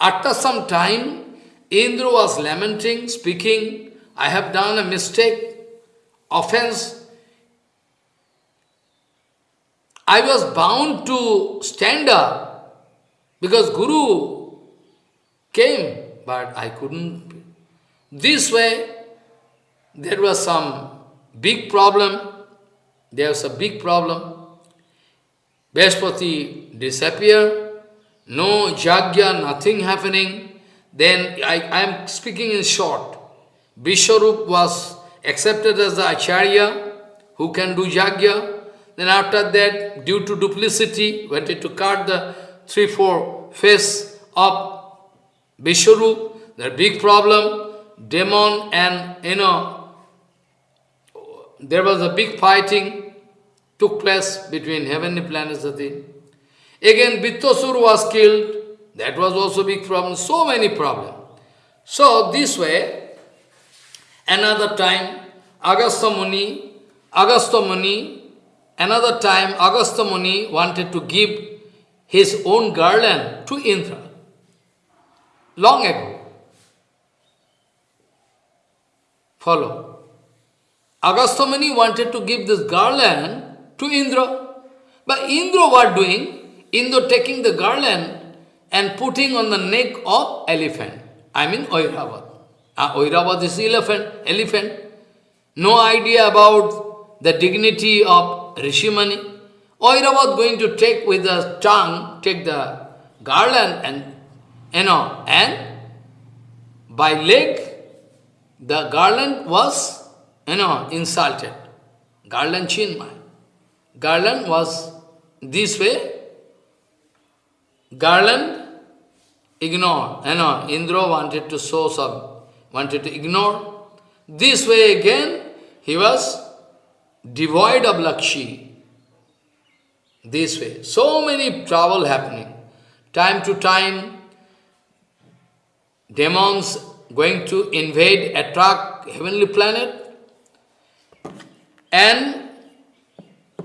[SPEAKER 1] After some time, Indra was lamenting, speaking, I have done a mistake, offense. I was bound to stand up because Guru came, but I couldn't. This way, there was some big problem There was a big problem. Brihaspati disappear, no jagya, nothing happening. Then I am speaking in short. Vishwarup was accepted as the acharya who can do jagya. Then after that, due to duplicity, wanted to cut the three, four face of Vishwarup. The big problem. Demon and, you know, there was a big fighting took place between heavenly planets. Again, Vritrasur was killed. That was also big problem. So many problems. So this way, another time, Agastha Muni, Agastha Muni, another time Agastha Muni wanted to give his own garland to Indra. Long ago. Follow. Agastha Muni wanted to give this garland to Indra. But Indra what doing? Indra taking the garland and putting on the neck of elephant. I mean Airavat. Uh, Airavat is elephant, elephant. No idea about the dignity of Rishimani. Airavat going to take with the tongue, take the garland and, you know, and by leg, the garland was, you know, insulted. Garland chinmay. Garland was this way. Garland ignored. You know, Indra wanted to show some, wanted to ignore. This way again, he was devoid of Lakshmi. This way. So many trouble happening. Time to time, demons going to invade, attract heavenly planet. And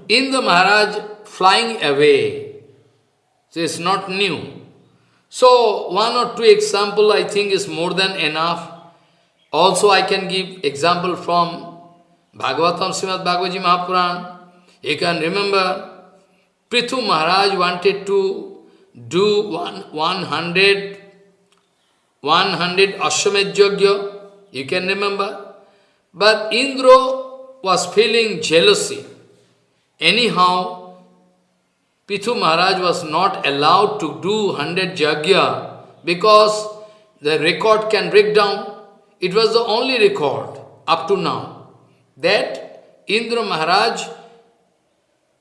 [SPEAKER 1] Indra Maharaj flying away. So it's not new. So one or two example I think is more than enough. Also I can give example from Bhagavatam Srimad Bhagavaji Mahapuran. You can remember Prithu Maharaj wanted to do one, 100, 100 Ashwamed Yajna, you can remember. But Indra was feeling jealousy. Anyhow, Prithu Maharaj was not allowed to do 100 Jagya because the record can break down. It was the only record up to now that Indra Maharaj,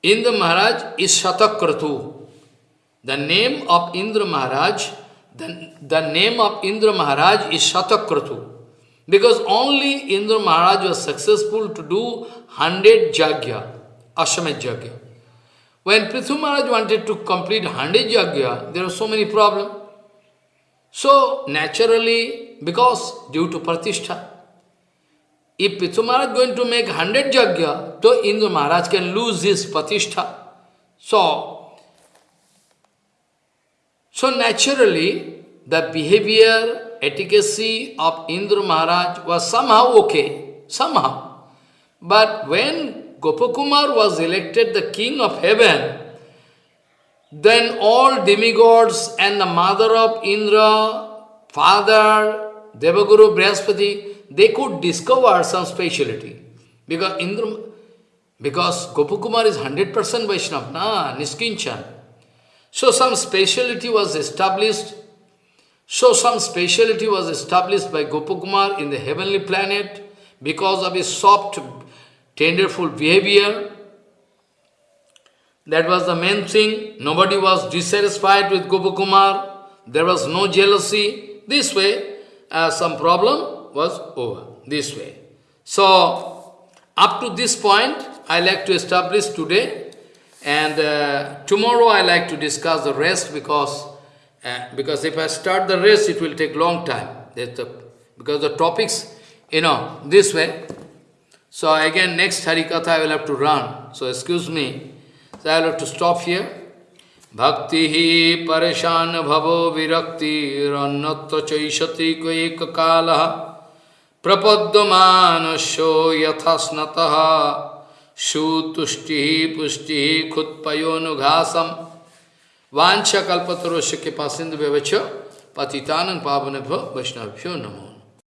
[SPEAKER 1] Indra Maharaj is Shatakratu. The name of Indra Maharaj, the, the name of Indra Maharaj is Shatakratu. Because only Indra Maharaj was successful to do 100 Jagya, Ashwamed Jagya. When Prithu Maharaj wanted to complete 100 Jagya, there were so many problems. So, naturally, because due to Pratishtha, if Prithu Maharaj going to make 100 Jagya, so Indra Maharaj can lose his Pratishtha. So, so naturally, the behavior efficacy of Indra Maharaj was somehow okay, somehow. But when Gopakumar was elected the king of heaven, then all demigods and the mother of Indra, father, Devaguru Brihaspati, they could discover some speciality. Because Indra, because Gopakumar is 100% Vaishnava, na, Niskinchan. So some speciality was established so some speciality was established by Gopakumar in the heavenly planet because of his soft, tenderful behavior. That was the main thing. Nobody was dissatisfied with Gopakumar. There was no jealousy. This way, uh, some problem was over. This way. So, up to this point, I like to establish today. And uh, tomorrow I like to discuss the rest because uh, because if I start the rest, it will take long time. The, because the topics, you know, this way. So again, next Harikatha I will have to run. So excuse me. So I will have to stop here. Bhakti hi pareshan bhavo virakti rannatva chaishati ko ek kala prapadyamanasyo yathasnataha shutushti pushti khutpayonughasam वांछा कल्पतरुष्य के पासिंद व्यवच पतितानंद पावन वैष्णव्यो नमो